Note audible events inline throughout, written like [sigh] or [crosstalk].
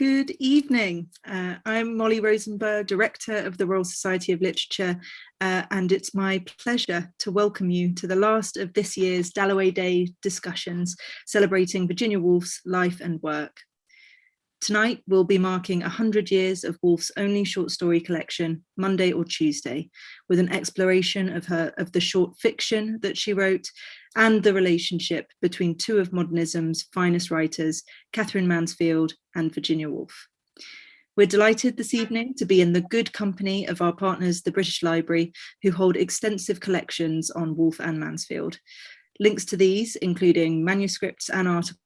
Good evening. Uh, I'm Molly Rosenberg, Director of the Royal Society of Literature, uh, and it's my pleasure to welcome you to the last of this year's Dalloway Day discussions celebrating Virginia Woolf's life and work. Tonight we'll be marking 100 years of Woolf's only short story collection, Monday or Tuesday, with an exploration of her of the short fiction that she wrote and the relationship between two of modernism's finest writers, Katherine Mansfield and Virginia Woolf. We're delighted this evening to be in the good company of our partners, the British Library, who hold extensive collections on Woolf and Mansfield. Links to these, including manuscripts and articles,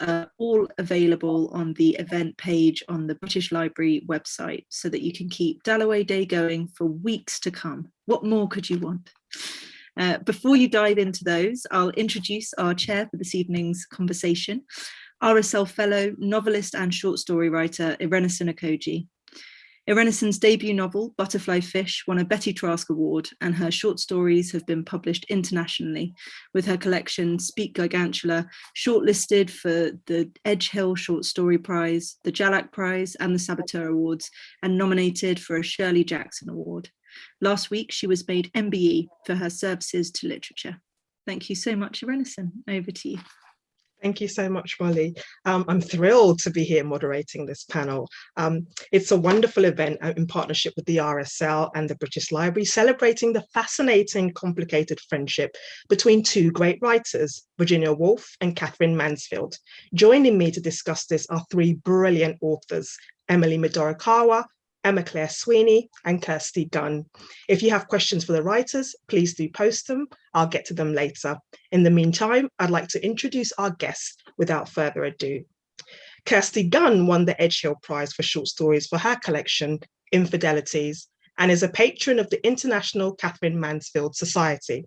are all available on the event page on the British Library website so that you can keep Dalloway Day going for weeks to come. What more could you want? Uh, before you dive into those, I'll introduce our chair for this evening's conversation, RSL Fellow, novelist and short story writer Irenosen Okojie. Irenosen's debut novel, Butterfly Fish, won a Betty Trask Award and her short stories have been published internationally, with her collection Speak Gigantular shortlisted for the Edgehill Short Story Prize, the Jhalak Prize and the Saboteur Awards, and nominated for a Shirley Jackson Award. Last week, she was made MBE for her services to literature. Thank you so much, Irenosen. Over to you. Thank you so much, Molly. Um, I'm thrilled to be here moderating this panel. Um, it's a wonderful event uh, in partnership with the RSL and the British Library, celebrating the fascinating, complicated friendship between two great writers, Virginia Woolf and Katherine Mansfield. Joining me to discuss this are three brilliant authors, Emily Midorikawa, Emma Claire Sweeney and Kirsty Gunn. If you have questions for the writers, please do post them. I'll get to them later. In the meantime, I'd like to introduce our guests without further ado. Kirsty Gunn won the Edgehill Prize for short stories for her collection, Infidelities, and is a patron of the International Katherine Mansfield Society.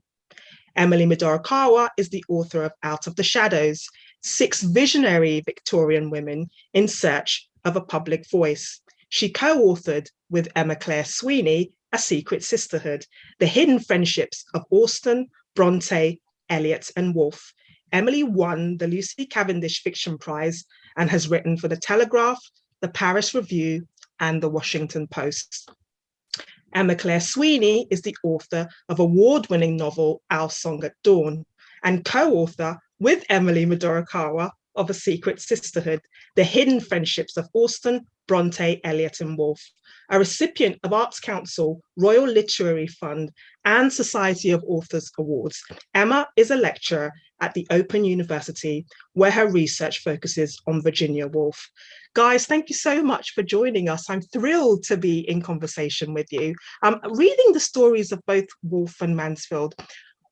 Emily Midorikawa is the author of Out of the Shadows, six visionary Victorian women in search of a public voice. She co-authored with Emma Claire Sweeney, A Secret Sisterhood, The Hidden Friendships of Austen, Bronte, Eliot and Woolf. Emily won the Lucy Cavendish Fiction Prize and has written for The Telegraph, The Paris Review and The Washington Post. Emma Claire Sweeney is the author of award-winning novel Our Song at Dawn and co-author with Emily Midorikawa of A Secret Sisterhood, The Hidden Friendships of Austen, Bronte, Eliot and Woolf, a recipient of Arts Council, Royal Literary Fund and Society of Authors Awards. Emma is a lecturer at the Open University where her research focuses on Virginia Woolf. Guys, thank you so much for joining us. I'm thrilled to be in conversation with you. Um, reading the stories of both Woolf and Mansfield,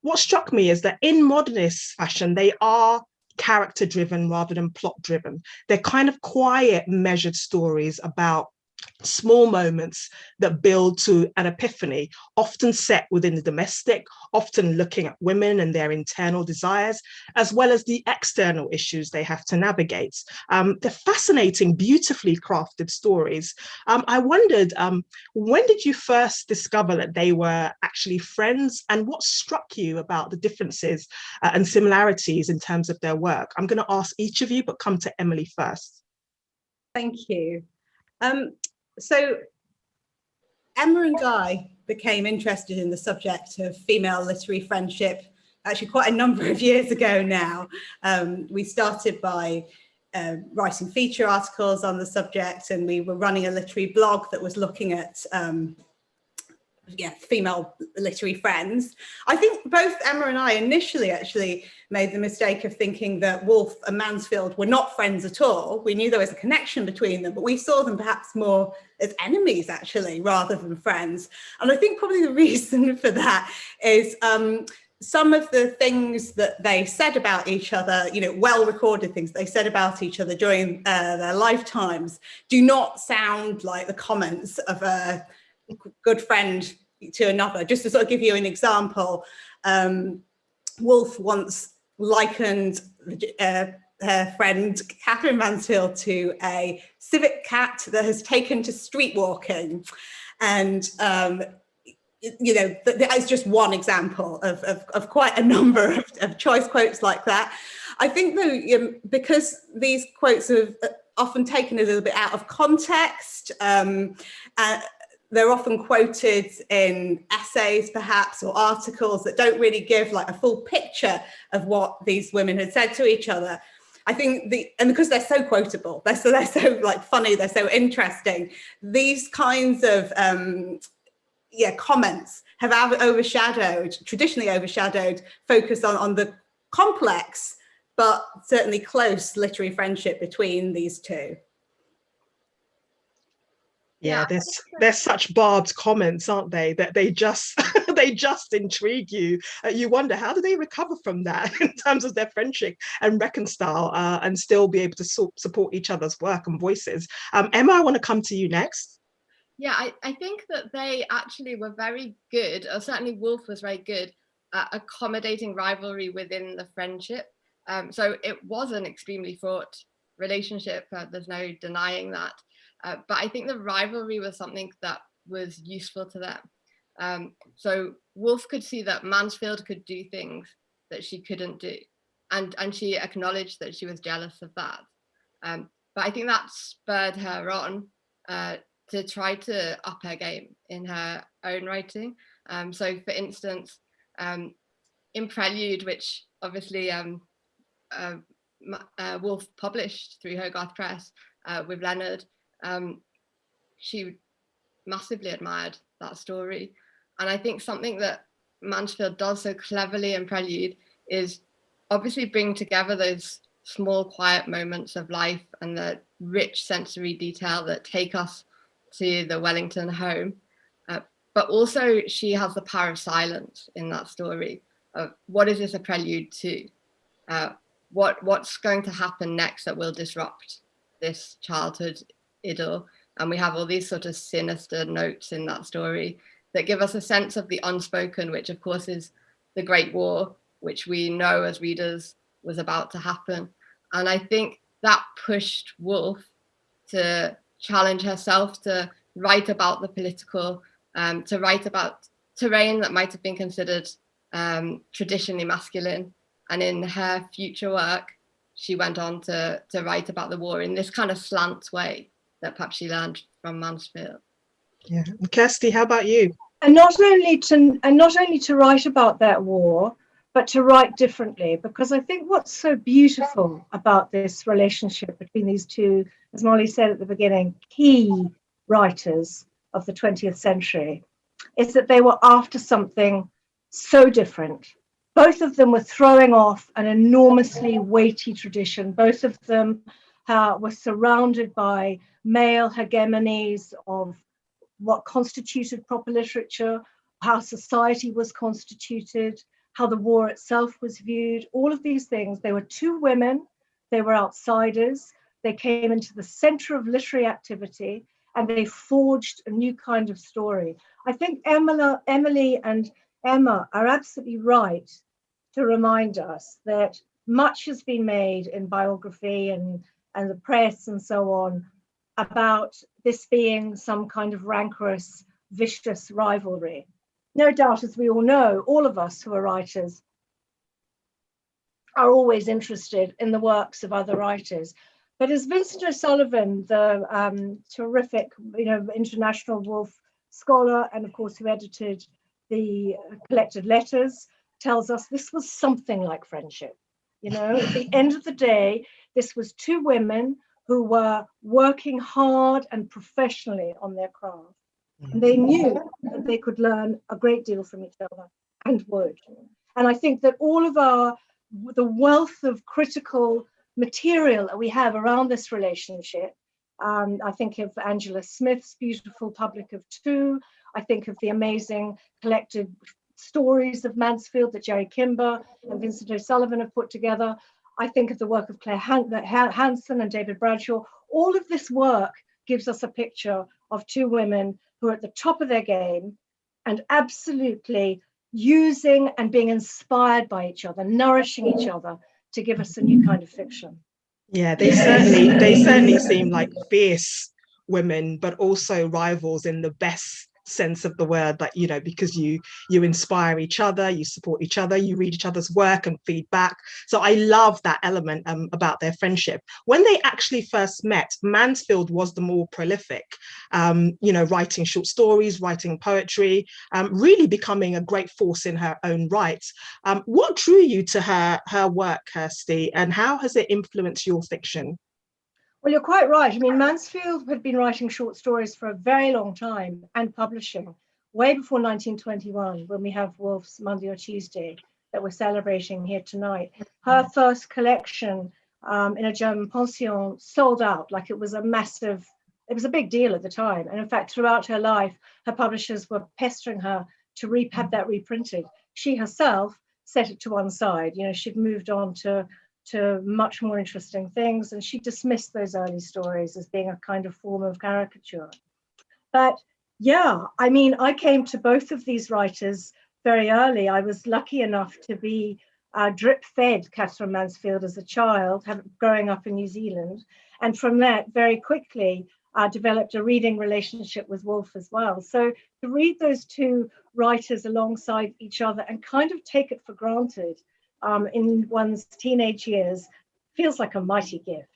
what struck me is that in modernist fashion, they are character driven rather than plot driven. They're kind of quiet, measured stories about small moments that build to an epiphany, often set within the domestic, often looking at women and their internal desires, as well as the external issues they have to navigate. Um, they're fascinating, beautifully crafted stories. Um, I wondered, um, when did you first discover that they were actually friends and what struck you about the differences uh, and similarities in terms of their work? I'm going to ask each of you, but come to Emily first. Thank you. Um, so Emma and Guy became interested in the subject of female literary friendship actually quite a number of years ago now. Um, we started by uh, writing feature articles on the subject and we were running a literary blog that was looking at um, yeah, female literary friends. I think both Emma and I initially actually made the mistake of thinking that Woolf and Mansfield were not friends at all. We knew there was a connection between them, but we saw them perhaps more as enemies actually, rather than friends. And I think probably the [laughs] reason for that is um, some of the things that they said about each other, you know, well recorded things they said about each other during uh, their lifetimes do not sound like the comments of a good friend to another. Just to sort of give you an example, um, Woolf once likened uh, her friend Katherine Mansfield to a civet cat that has taken to street walking. And um, you know, that is just one example of, of, of quite a number of, of, choice quotes like that. I think though, um, because these quotes have, uh, often taken a little bit out of context. Um, uh, they're often quoted in essays perhaps or articles that don't really give like a full picture of what these women had said to each other. I think the and because they're so quotable, they're so they're so like funny, they're so interesting. These kinds of um, yeah comments have overshadowed, traditionally overshadowed, focus on on the complex but certainly close literary friendship between these two. Yeah, yeah there's there's such barbed comments, aren't they? That they just [laughs] they just intrigue you. Uh, you wonder how do they recover from that [laughs] in terms of their friendship and reconcile uh, and still be able to so support each other's work and voices. Um, Emma, I want to come to you next. Yeah, I, I think that they actually were very good, or certainly woolf was very good at accommodating rivalry within the friendship. Um, so it was an extremely fraught relationship. Uh, there's no denying that. Uh, but I think the rivalry was something that was useful to them. Um, so Woolf could see that Mansfield could do things that she couldn't do. And, and she acknowledged that she was jealous of that. Um, but I think that spurred her on uh, to try to up her game in her own writing. Um, so for instance, um, in Prelude, which obviously um, uh, uh, Woolf published through Hogarth Press uh, with Leonard, um, she massively admired that story. And I think something that Mansfield does so cleverly in Prelude is obviously bring together those small quiet moments of life and the rich sensory detail that take us to the Wellington home. Uh, but also she has the power of silence in that story. Of what is this a prelude to? Uh, what what's going to happen next that will disrupt this childhood idyll and we have all these sort of sinister notes in that story that give us a sense of the unspoken which of course is the great war which we know as readers was about to happen. And i think that pushed woolf to challenge herself to write about the political um, to write about terrain that might have been considered um, traditionally masculine. And in her future work, she went on to, to write about the war in this kind of slant way that perhaps she learned from Mansfield. Yeah, and Kirsty, how about you? And not only to and not only to write about that war, but to write differently. Because I think what's so beautiful about this relationship between these two, as Molly said at the beginning, key writers of the 20th century, is that they were after something so different both of them were throwing off an enormously weighty tradition. Both of them uh, were surrounded by male hegemonies of what constituted proper literature, how society was constituted, how the war itself was viewed, all of these things. They were two women, they were outsiders, they came into the center of literary activity and they forged a new kind of story. I think Emily and Emma are absolutely right to remind us that much has been made in biography and, and the press and so on about this being some kind of rancorous, vicious rivalry. No doubt, as we all know, all of us who are writers are always interested in the works of other writers. But as Vincent O'Sullivan, the um, terrific, you know, international Woolf scholar, and of course who edited the collected letters, tells us this was something like friendship. You know, at the end of the day, this was two women who were working hard and professionally on their craft. And they knew that they could learn a great deal from each other and would. And I think that all of our, the wealth of critical material that we have around this relationship, um, I think of Angela Smith's beautiful Public of Two, I think of the amazing collected stories of Mansfield that Gerri Kimber and Vincent O'Sullivan have put together. I think of the work of Clare Han Hanson and David Bradshaw. All of this work gives us a picture of two women who are at the top of their game and absolutely using and being inspired by each other, nourishing each other to give us a new kind of fiction. Yeah, they certainly they certainly seem like fierce women, but also rivals in the best sense of the word that you know because you you inspire each other you support each other you read each other's work and feedback. So i love that element um, about their friendship. When they actually first met mansfield was the more prolific um, you know writing short stories writing poetry um, really becoming a great force in her own right um, what drew you to her her work kirsty and how has it influenced your fiction Well, you're quite right. I mean, Mansfield had been writing short stories for a very long time and publishing way before 1921, when we have Woolf's Monday or Tuesday that we're celebrating here tonight. Her first collection um, in a German pension sold out like it was a massive, it was a big deal at the time. And in fact, throughout her life, her publishers were pestering her to re have that reprinted. She herself set it to one side. You know, she'd moved on to to much more interesting things. And she dismissed those early stories as being a kind of form of caricature. But yeah, I mean, I came to both of these writers very early. I was lucky enough to be uh, drip fed Katherine Mansfield as a child, have, growing up in New Zealand. And from that, very quickly, uh, developed a reading relationship with Woolf as well. So to read those two writers alongside each other and kind of take it for granted um, in one's teenage years feels like a mighty gift.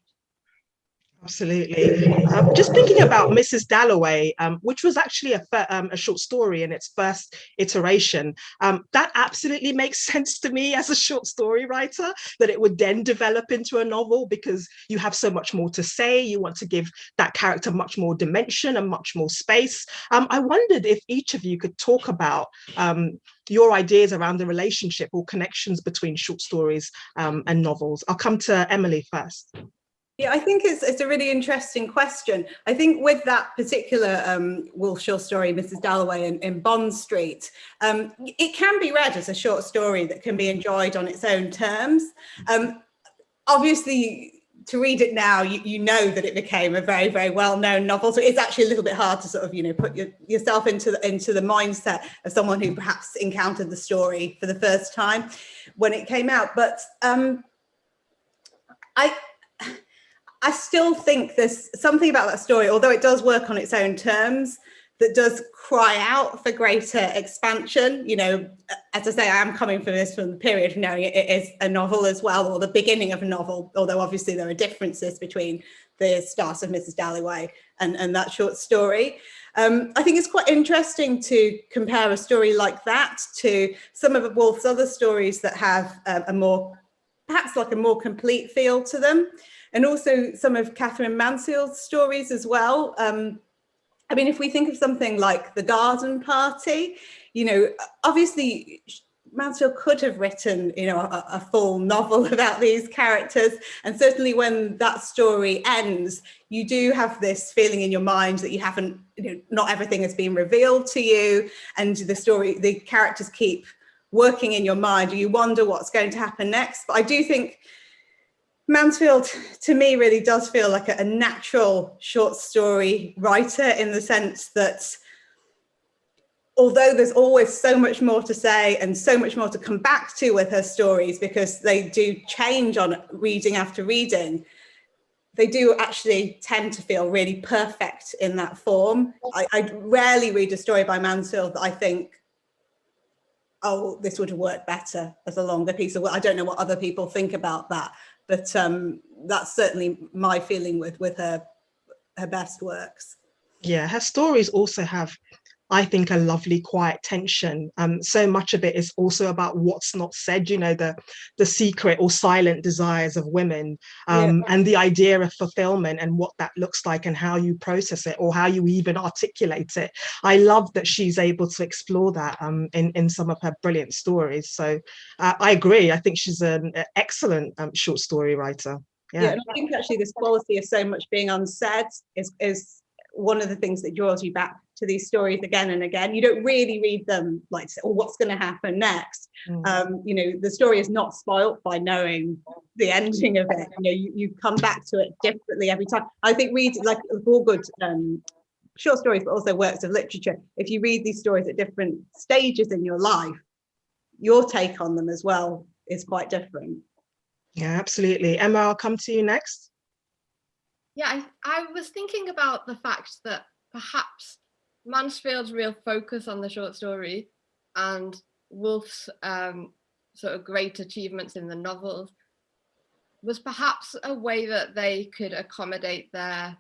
Absolutely. Um, just thinking about Mrs. Dalloway, um, which was actually a, um, a, short story in its first iteration, um, that absolutely makes [laughs] sense to me as a short story writer, that it would then develop into a novel because you have so much more to say. You want to give that character much more dimension and much more space. Um, I wondered if each of you could talk about um, your ideas around the relationship or connections between short stories and novels. I'll come to Emily first. Yeah, I think it's, it's a really interesting question. I think with that particular um, Woolf short story, Mrs. Dalloway in, in Bond Street, um, it can be read as a short story that can be enjoyed on its own terms. Um, obviously, to read it now, you, you know that it became a very, very well-known novel. So it's actually a little bit hard to sort of, you know, put your, yourself into the, into the mindset of someone who perhaps encountered the story for the first time when it came out. But um, I, I still think there's something about that story, although it does work on its own terms, that does cry out for greater expansion. You know, as I say, I am coming from this from the period of knowing it is a novel as well, or the beginning of a novel, although obviously there are differences between the start of Mrs. Dalloway and, and that short story. Um, I think it's quite interesting to compare a story like that to some of Woolf's other stories that have uh, a more, perhaps like a more complete feel to them and also some of Katherine Mansfield's stories as well. Um, I mean, if we think of something like The Garden Party, you know, obviously Mansfield could have written, you know, a, a, full novel [laughs] about these characters. And certainly when that story ends, you do have this feeling in your mind that you haven't, you know, not everything has been revealed to you. And the story, the characters keep working in your mind. You wonder what's going to happen next. But I do think Mansfield to me really does feel like a, natural short story writer in the sense that although there's always so much more to say and so much more to come back to with her stories because they do change on reading after reading, they do actually tend to feel really perfect in that form. I, I rarely read a story by Mansfield that I think, oh, this would have worked better as a longer piece of work. I don't know what other people think about that, but um, that's certainly my feeling with with her her best works. Yeah, her stories also have I think a lovely quiet tension. Um, so much of it is also about what's not said, you know, the the secret or silent desires of women um, yeah. and the idea of fulfillment and what that looks like and how you process it or how you even articulate it. I love that she's able to explore that um, in, in some of her brilliant stories. So uh, I agree. I think she's an excellent um, short story writer. Yeah. yeah, and I think actually this quality of so much being unsaid is is one of the things that draws you back to these stories again and again. You don't really read them like, oh, what's going to happen next? Mm. Um, you know, the story is not spoilt by knowing the ending of it. You know, you, you come back to it differently every time. I think read like all good um, short stories, but also works of literature. If you read these stories at different stages in your life, your take on them as well is quite different. Yeah, absolutely. Emma, I'll come to you next. Yeah, I, I was thinking about the fact that perhaps Mansfield's real focus on the short story and Woolf's um, sort of great achievements in the novels was perhaps a way that they could accommodate their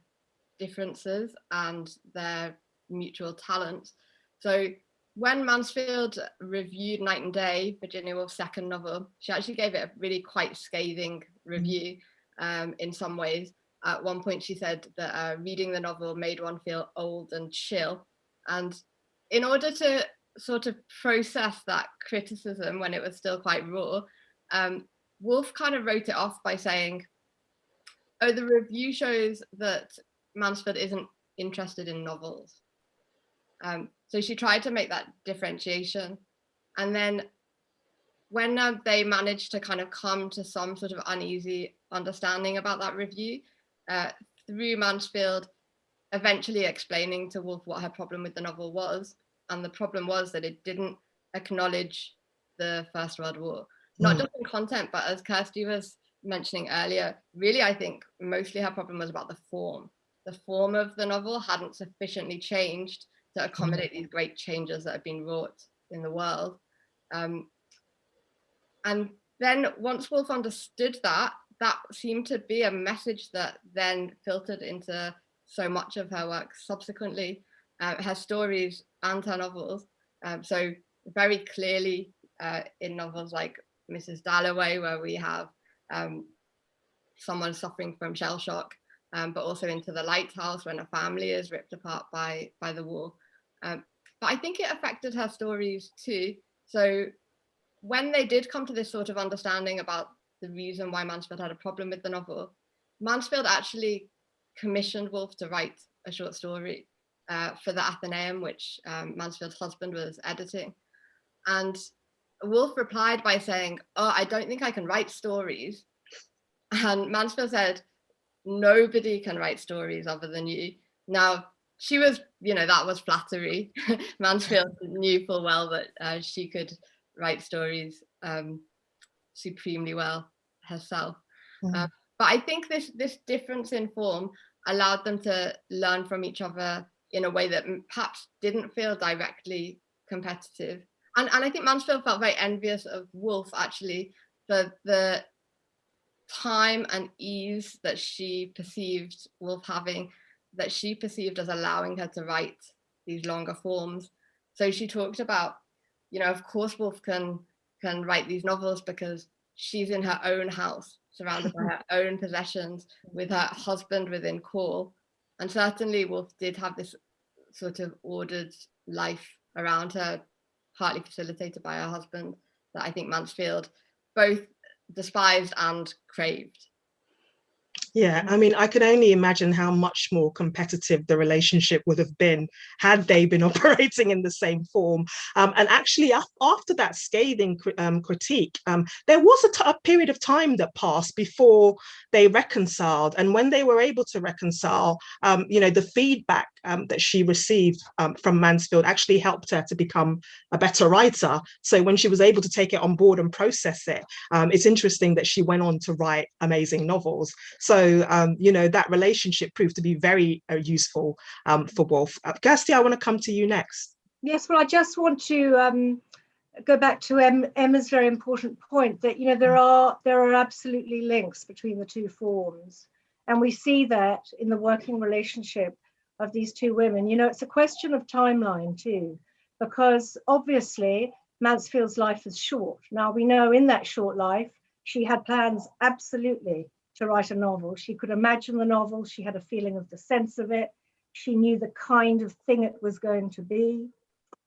differences and their mutual talents. So when Mansfield reviewed Night and Day, Virginia Woolf's second novel, she actually gave it a really quite scathing review um, in some ways. At one point she said that uh, reading the novel made one feel old and chill. And in order to sort of process that criticism when it was still quite raw, um, Woolf kind of wrote it off by saying, oh, the review shows that Mansfield isn't interested in novels. Um, so she tried to make that differentiation. And then when uh, they managed to kind of come to some sort of uneasy understanding about that review, uh, through Mansfield eventually explaining to Woolf what her problem with the novel was. And the problem was that it didn't acknowledge the First World War not mm. just in content, but as Kirsty was mentioning earlier, really, I think mostly her problem was about the form. The form of the novel hadn't sufficiently changed to accommodate mm. these great changes that have been wrought in the world. Um, and then once Woolf understood that, that seemed to be a message that then filtered into so much of her work subsequently, uh, her stories and her novels. Um, so very clearly uh, in novels like Mrs. Dalloway, where we have um, someone suffering from shell shock, um, but also into the lighthouse when a family is ripped apart by, by the war. Um, but I think it affected her stories too. So when they did come to this sort of understanding about the reason why Mansfield had a problem with the novel, Mansfield actually commissioned Woolf to write a short story uh, for the Athenaeum, which um, Mansfield's husband was editing. And Woolf replied by saying, oh, I don't think I can write stories. And Mansfield said, nobody can write stories other than you. Now, she was, you know, that was flattery. [laughs] Mansfield knew full well that uh, she could write stories um, supremely well herself. Mm. But I think this, this difference in form allowed them to learn from each other in a way that perhaps didn't feel directly competitive and, and I think Mansfield felt very envious of Woolf actually for the time and ease that she perceived Woolf having, that she perceived as allowing her to write these longer forms. So she talked about, you know, of course Woolf can can write these novels because she's in her own house, surrounded by [laughs] her own possessions, with her husband within call. And certainly Woolf did have this sort of ordered life around her partly facilitated by her husband, that I think Mansfield both despised and craved. Yeah, I mean, I can only imagine how much more competitive the relationship would have been had they been [laughs] operating in the same form. Um, and actually, after that scathing um, critique, um, there was a, period of time that passed before they reconciled. And when they were able to reconcile, um, you know, the feedback um, that she received um, from Mansfield actually helped her to become a better writer. So when she was able to take it on board and process it, it's interesting that she went on to write amazing novels. So so, um, you know, that relationship proved to be very uh, useful um, for Woolf. Uh, Kirsty, I want to come to you next. Yes, well, I just want to um, go back to Emma's very important point that, you know, there are there are absolutely links between the two forms. And we see that in the working relationship of these two women. You know, it's a question of timeline too, because obviously Mansfield's life is short. Now we know in that short life, she had plans absolutely to write a novel. She could imagine the novel. She had a feeling of the sense of it. She knew the kind of thing it was going to be.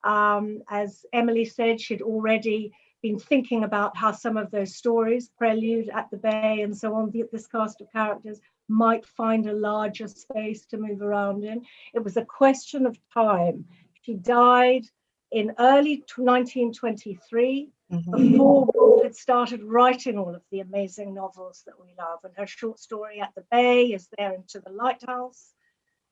Um, as Emily said, she'd already been thinking about how some of those stories, Prelude at the Bay and so on, this cast of characters might find a larger space to move around in. It was a question of time. She died in early 1923 mm-hmm. before Woolf had started writing all of the amazing novels that we love. And her short story At the Bay is there into the lighthouse.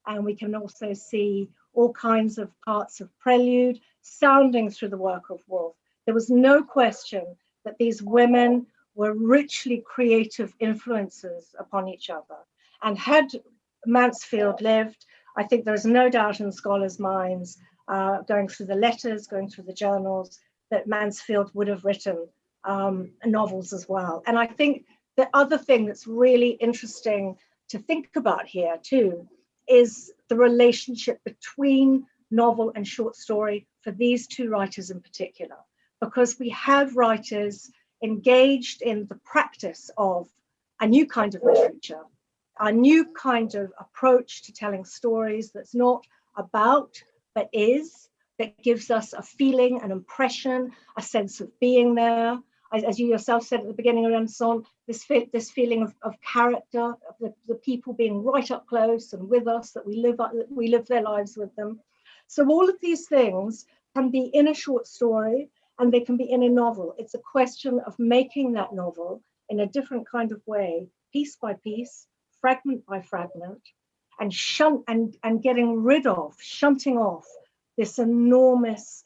And we can also see all kinds of parts of Prelude sounding through the work of Woolf. There was no question that these women were richly creative influences upon each other. And had Mansfield lived, I think there is no doubt in scholars' minds, uh, going through the letters, going through the journals, that Mansfield would have written um, novels as well. And I think the other thing that's really interesting to think about here too is the relationship between novel and short story for these two writers in particular, because we have writers engaged in the practice of a new kind of literature, a new kind of approach to telling stories that's not about, but is, that gives us a feeling, an impression, a sense of being there. As, as you yourself said at the beginning of Renaissance, this, this feeling of, of character, of the, the people being right up close and with us, that we live, up, we live their lives with them. So all of these things can be in a short story and they can be in a novel. It's a question of making that novel in a different kind of way, piece by piece, fragment by fragment, and shunt and, and getting rid of, shunting off this enormous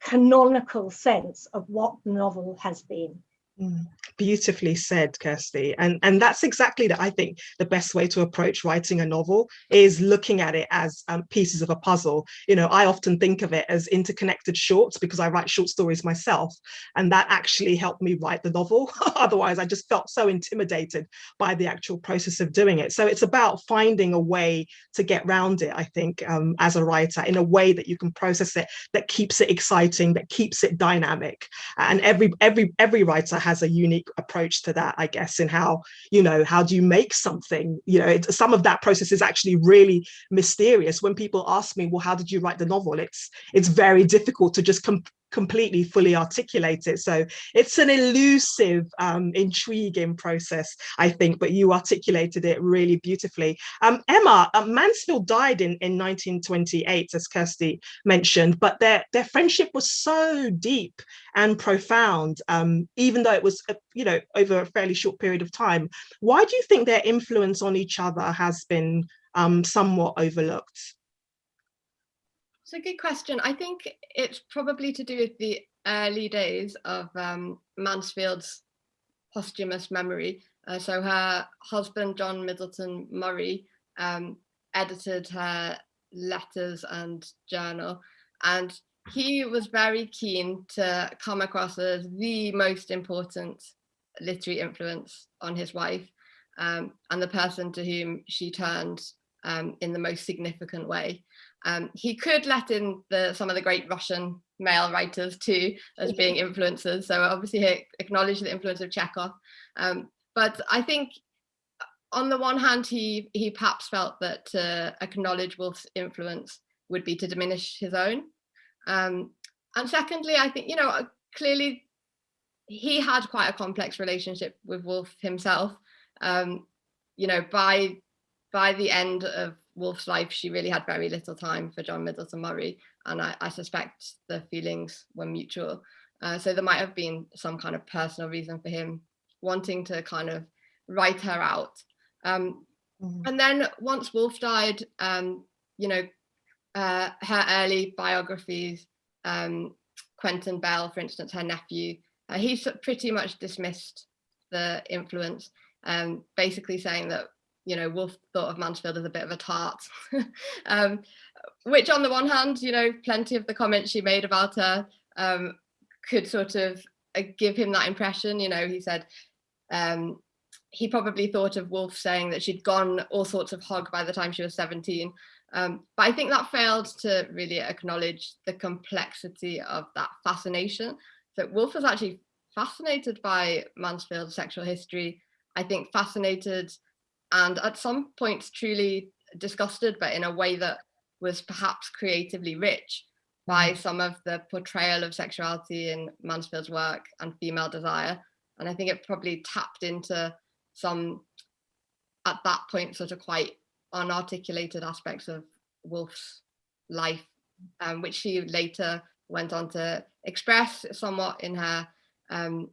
canonical sense of what the novel has been. Mm, beautifully said, Kirsty. And, and that's exactly that I think the best way to approach writing a novel is looking at it as um, pieces of a puzzle. You know, I often think of it as interconnected shorts because I write short stories myself. And that actually helped me write the novel. [laughs] Otherwise, I just felt so intimidated by the actual process of doing it. So it's about finding a way to get round it, I think, um, as a writer in a way that you can process it, that keeps it exciting, that keeps it dynamic. And every, every, every writer has a unique approach to that, I guess, in how, you know, how do you make something? You know, it, some of that process is actually really mysterious. When people ask me, well, how did you write the novel? It's, it's very difficult to just completely fully articulate it. So it's an elusive, um, intriguing process, I think, but you articulated it really beautifully. Um, Emma, uh, Mansfield died in, in 1928, as Kirsty mentioned, but their, their friendship was so deep and profound, um, even though it was, uh, you know, over a fairly short period of time. Why do you think their influence on each other has been um, somewhat overlooked? It's a good question. I think it's probably to do with the early days of um, Mansfield's posthumous memory. Uh, so her husband, John Middleton Murry, um, edited her letters and journal. And he was very keen to come across as the most important literary influence on his wife um, and the person to whom she turned um, in the most significant way. Um, he could let in the, some of the great Russian male writers too as being influences. So obviously he acknowledged the influence of Chekhov. Um, but I think on the one hand, he, he perhaps felt that to acknowledge Woolf's influence would be to diminish his own. Um, and secondly, I think, you know, uh, clearly he had quite a complex relationship with Woolf himself. Um, you know, by by the end of Woolf's life, she really had very little time for John Middleton Murry, and I, I suspect the feelings were mutual. Uh, so there might have been some kind of personal reason for him wanting to kind of write her out. Um, mm -hmm. And then once Woolf died, um, you know, uh, her early biographies, um, Quentin Bell, for instance, her nephew, uh, he pretty much dismissed the influence, um, basically saying that you know, Woolf thought of Mansfield as a bit of a tart, [laughs] um, which on the one hand, you know, plenty of the comments she made about her um, could sort of uh, give him that impression. You know, he said um, he probably thought of Woolf saying that she'd gone all sorts of hog by the time she was 17. Um, but I think that failed to really acknowledge the complexity of that fascination. So Woolf was actually fascinated by Mansfield's sexual history. I think fascinated and at some points truly disgusted, but in a way that was perhaps creatively rich by mm. some of the portrayal of sexuality in Mansfield's work and female desire. And I think it probably tapped into some, at that point, sort of quite unarticulated aspects of Woolf's life, um, which she later went on to express somewhat in her um,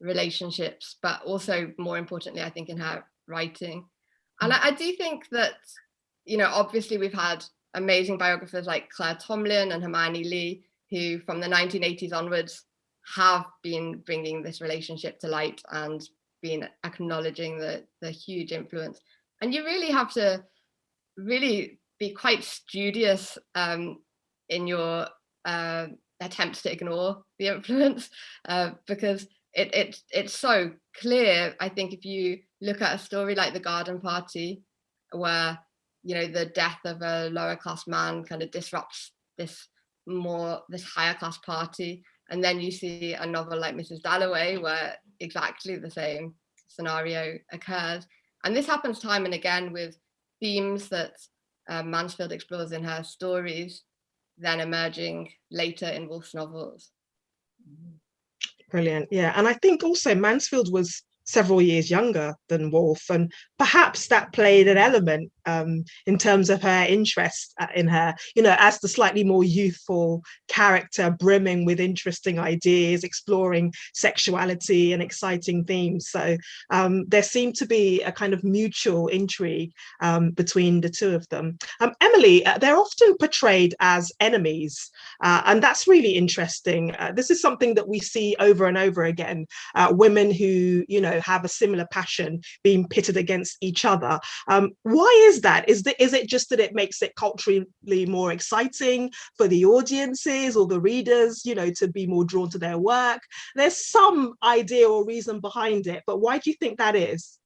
relationships, but also more importantly, I think in her writing. And I, I do think that, you know, obviously we've had amazing biographers like Claire Tomalin and Hermione Lee, who from the 1980s onwards have been bringing this relationship to light and been acknowledging the, the huge influence. And you really have to really be quite studious um, in your uh, attempts to ignore the [laughs] influence uh, because it, it it's so clear. I think if you look at a story like the Garden Party, where you know the death of a lower class man kind of disrupts this more this higher class party, and then you see a novel like Mrs. Dalloway where exactly the same scenario occurs, and this happens time and again with themes that uh, Mansfield explores in her stories, then emerging later in Woolf's novels. Brilliant. Yeah. And I think also Mansfield was several years younger than Woolf, and perhaps that played an element um, in terms of her interest uh, in her, you know, as the slightly more youthful character, brimming with interesting ideas, exploring sexuality and exciting themes. So um, there seemed to be a kind of mutual intrigue um, between the two of them. Um, Emily, uh, they're often portrayed as enemies, uh, and that's really interesting. Uh, this is something that we see over and over again. Uh, women who, you know, have a similar passion being pitted against each other. Um, why is that? Is, the, is it just that it makes it culturally more exciting for the audiences or the readers, you know, to be more drawn to their work? There's some idea or reason behind it, but why do you think that is?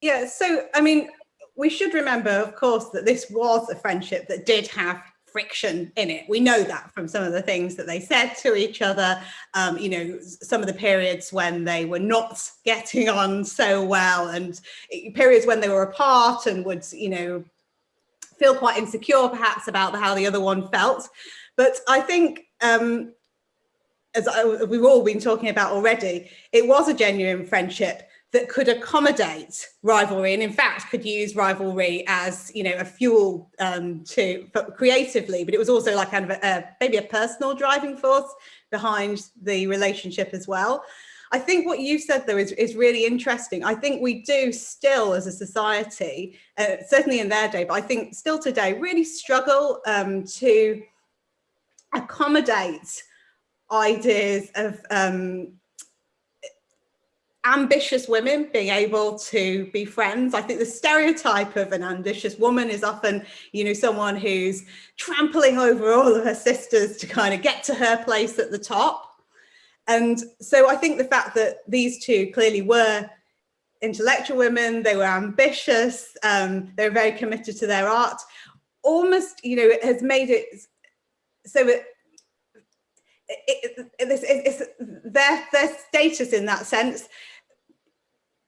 Yeah, so I mean, we should remember, of course, that this was a friendship that did have friction in it. We know that from some of the things that they said to each other, um, you know, some of the periods when they were not getting on so well and periods when they were apart and would, you know, feel quite insecure perhaps about how the other one felt. But I think, um, as I, we've all been talking about already, it was a genuine friendship that could accommodate rivalry and in fact could use rivalry as you know a fuel um, to creatively but it was also like kind of a, a, maybe a personal driving force behind the relationship as well I think what you said though is, is really interesting. I think we do still as a society, uh, certainly in their day, but I think still today really struggle um, to accommodate ideas of um, ambitious women being able to be friends. I think the stereotype of an ambitious woman is often, you know, someone who's trampling over all of her sisters to kind of get to her place at the top. And so I think the fact that these two clearly were intellectual women, they were ambitious, um, they were very committed to their art, almost, you know, it has made it so it, it, it, it's their, their status in that sense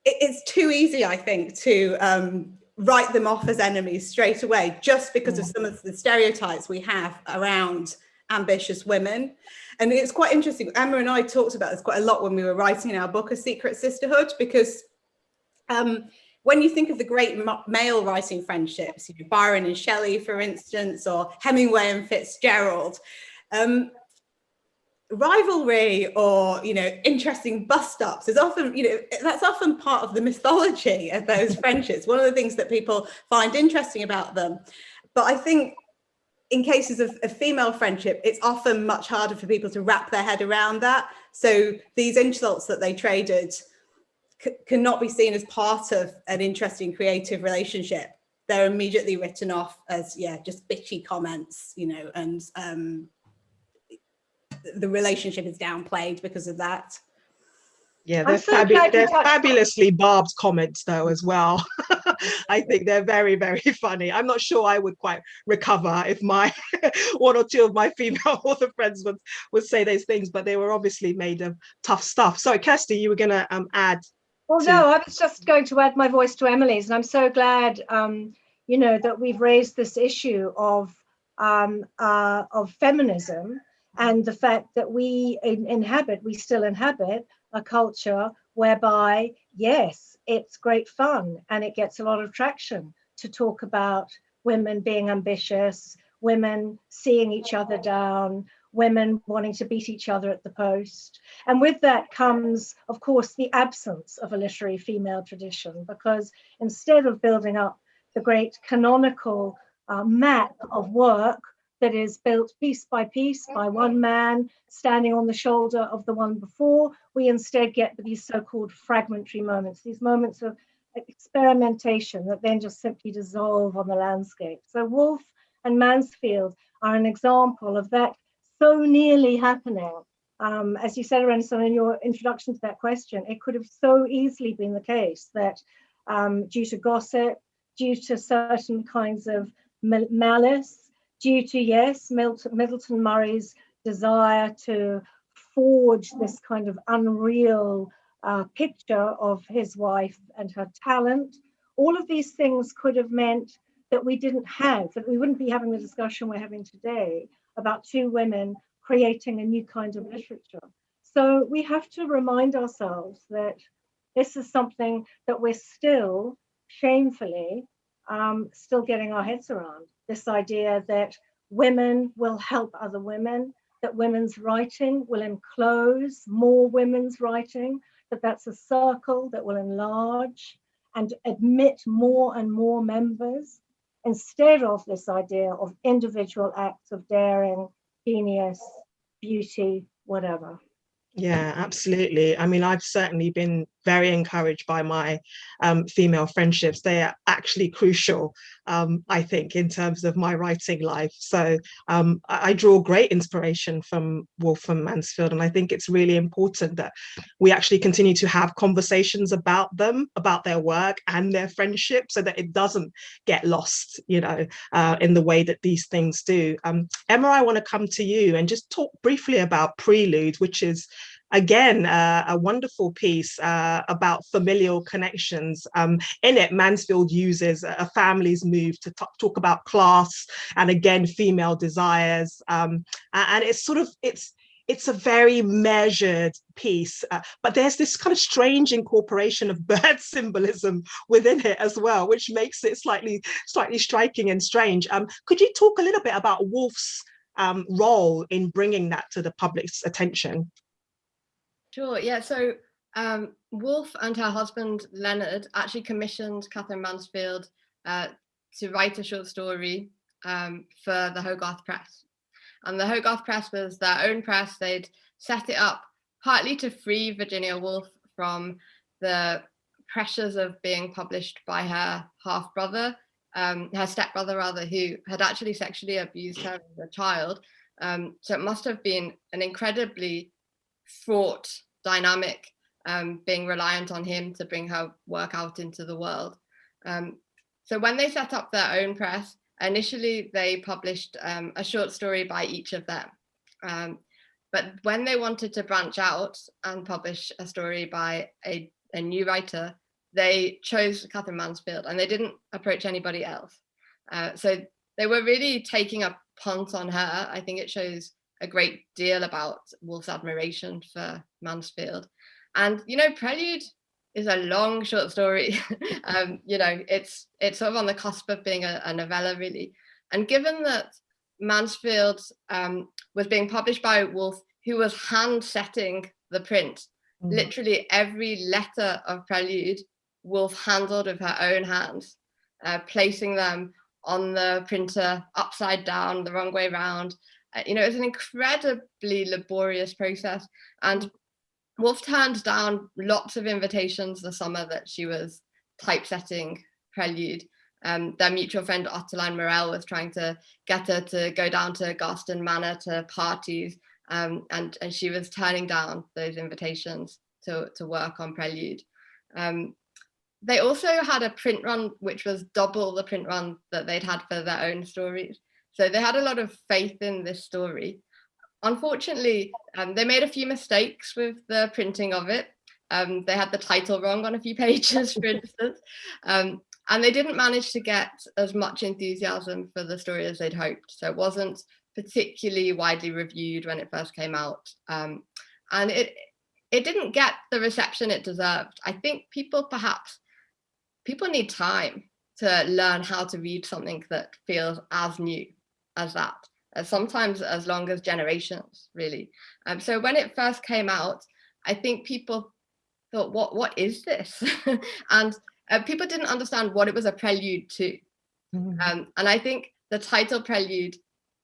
it's too easy, I think, to um, write them off as enemies straight away, just because of some of the stereotypes we have around ambitious women. And it's quite interesting. Emma and I talked about this quite a lot when we were writing our book, A Secret Sisterhood, because um, when you think of the great male writing friendships, you know, Byron and Shelley, for instance, or Hemingway and Fitzgerald, um, rivalry or you know interesting bus stops is often you know that's often part of the mythology of those [laughs] friendships one of the things that people find interesting about them. But i think in cases of, a female friendship it's often much harder for people to wrap their head around that. So these insults that they traded cannot be seen as part of an interesting creative relationship. They're immediately written off as yeah just bitchy comments you know and um the relationship is downplayed because of that. Yeah, they're, so fabu they're fabulously barbed comments though as well. [laughs] I think they're very, very funny. I'm not sure I would quite recover if my [laughs] one or two of my female [laughs] author friends would, would say those things, but they were obviously made of tough stuff. Sorry, Kirsty, you were going to um, add. Well, no, I was just going to add my voice to Emily's, and I'm so glad, um, you know, that we've raised this issue of um, uh, of feminism and the fact that we in, inhabit, we still inhabit a culture whereby, yes, it's great fun and it gets a lot of traction to talk about women being ambitious, women seeing each other down, women wanting to beat each other at the post. And with that comes, of course, the absence of a literary female tradition, because instead of building up the great canonical uh, map of work that is built piece by piece by one man standing on the shoulder of the one before. We instead get these so-called fragmentary moments, these moments of experimentation that then just simply dissolve on the landscape. So Woolf and Mansfield are an example of that so nearly happening. Um, as you said, Renson, in your introduction to that question, it could have so easily been the case that um, due to gossip, due to certain kinds of malice, due to, yes, Milton, Middleton Murry's desire to forge this kind of unreal uh, picture of his wife and her talent. All of these things could have meant that we didn't have, that we wouldn't be having the discussion we're having today about two women creating a new kind of literature. So we have to remind ourselves that this is something that we're still shamefully um, still getting our heads around. This idea that women will help other women, that women's writing will enclose more women's writing, that that's a circle that will enlarge and admit more and more members instead of this idea of individual acts of daring, genius, beauty, whatever. Yeah, absolutely. I mean, I've certainly been very encouraged by my um, female friendships. They are actually crucial, um, I think, in terms of my writing life. So um, I, I, draw great inspiration from Woolf and Mansfield, and I think it's really important that we actually continue to have conversations about them, about their work and their friendship, so that it doesn't get lost, you know, uh, in the way that these things do. Um, Emma, I want to come to you and just talk briefly about Prelude, which is again, uh, a wonderful piece uh, about familial connections. Um, in it, Mansfield uses a family's move to talk about class and again, female desires. Um, and it's sort of, it's, it's a very measured piece, uh, but there's this kind of strange incorporation of [laughs] bird symbolism within it as well, which makes it slightly, slightly striking and strange. Um, could you talk a little bit about Woolf's um, role in bringing that to the public's attention? Sure, yeah, so um, Woolf and her husband Leonard actually commissioned Katherine Mansfield uh, to write a short story um, for the Hogarth Press. And the Hogarth Press was their own press. They'd set it up partly to free Virginia Woolf from the pressures of being published by her half brother, um, her stepbrother rather, who had actually sexually abused her as a child. Um, so it must have been an incredibly fraught dynamic um, being reliant on him to bring her work out into the world. Um, so when they set up their own press, initially they published um, a short story by each of them. Um, but when they wanted to branch out and publish a story by a, a new writer, they chose Katherine Mansfield and they didn't approach anybody else. Uh, so they were really taking a punt on her. I think it shows a great deal about Woolf's admiration for Mansfield. And, you know, Prelude is a long short story. [laughs] um, you know, it's it's sort of on the cusp of being a, a novella, really. And given that Mansfield um, was being published by Woolf, who was hand setting the print, mm. literally every letter of Prelude, Woolf handled with her own hands, uh, placing them on the printer upside down, the wrong way around, uh, you know, it was an incredibly laborious process. And Woolf turned down lots of invitations the summer that she was typesetting Prelude. Um, their mutual friend Ottoline Morrell was trying to get her to go down to Garsington Manor to parties, um, and, and she was turning down those invitations to, to work on Prelude. Um, they also had a print run which was double the print run that they'd had for their own stories. So they had a lot of faith in this story. Unfortunately, um, they made a few mistakes with the printing of it. Um, they had the title wrong on a few [laughs] pages, for [laughs] instance, um, and they didn't manage to get as much enthusiasm for the story as they'd hoped. So it wasn't particularly widely reviewed when it first came out. Um, and it, it didn't get the reception it deserved. I think people perhaps, people need time to learn how to read something that feels as new as that, uh, sometimes as long as generations, really. Um, so when it first came out, I think people thought, what, what is this? [laughs] and uh, people didn't understand what it was a prelude to. Mm -hmm. um, and I think the title prelude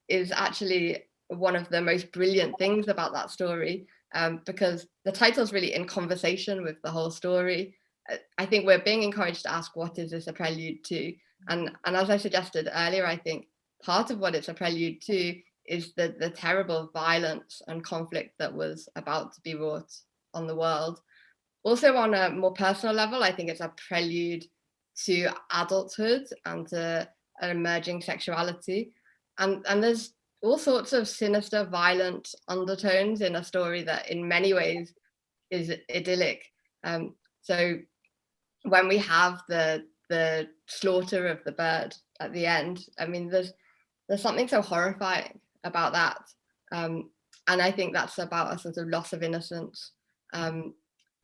is actually one of the most brilliant things about that story um, because the title is really in conversation with the whole story. I think we're being encouraged to ask, what is this a prelude to? And, and as I suggested earlier, I think part of what it's a prelude to is the, the terrible violence and conflict that was about to be wrought on the world. Also on a more personal level, I think it's a prelude to adulthood and to an emerging sexuality. And, and there's all sorts of sinister, violent undertones in a story that in many ways is idyllic. Um, so when we have the the slaughter of the bird at the end, I mean, there's there's something so horrifying about that. Um, and I think that's about a sort of loss of innocence. Um,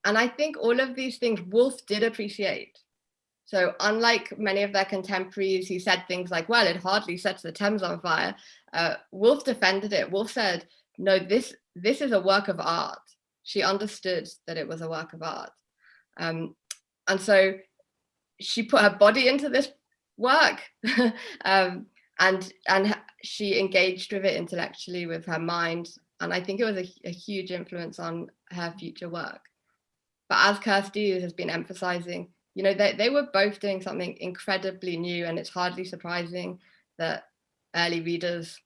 and I think all of these things Woolf did appreciate. So unlike many of their contemporaries who said things like, well, it hardly sets the Thames on fire, uh, Woolf defended it. Woolf said, no, this, this is a work of art. She understood that it was a work of art. Um, and so she put her body into this work [laughs] um, and, and she engaged with it intellectually with her mind. And I think it was a, a huge influence on her future work. But as Kirsty has been emphasizing, you know, they, they were both doing something incredibly new and it's hardly surprising that early readers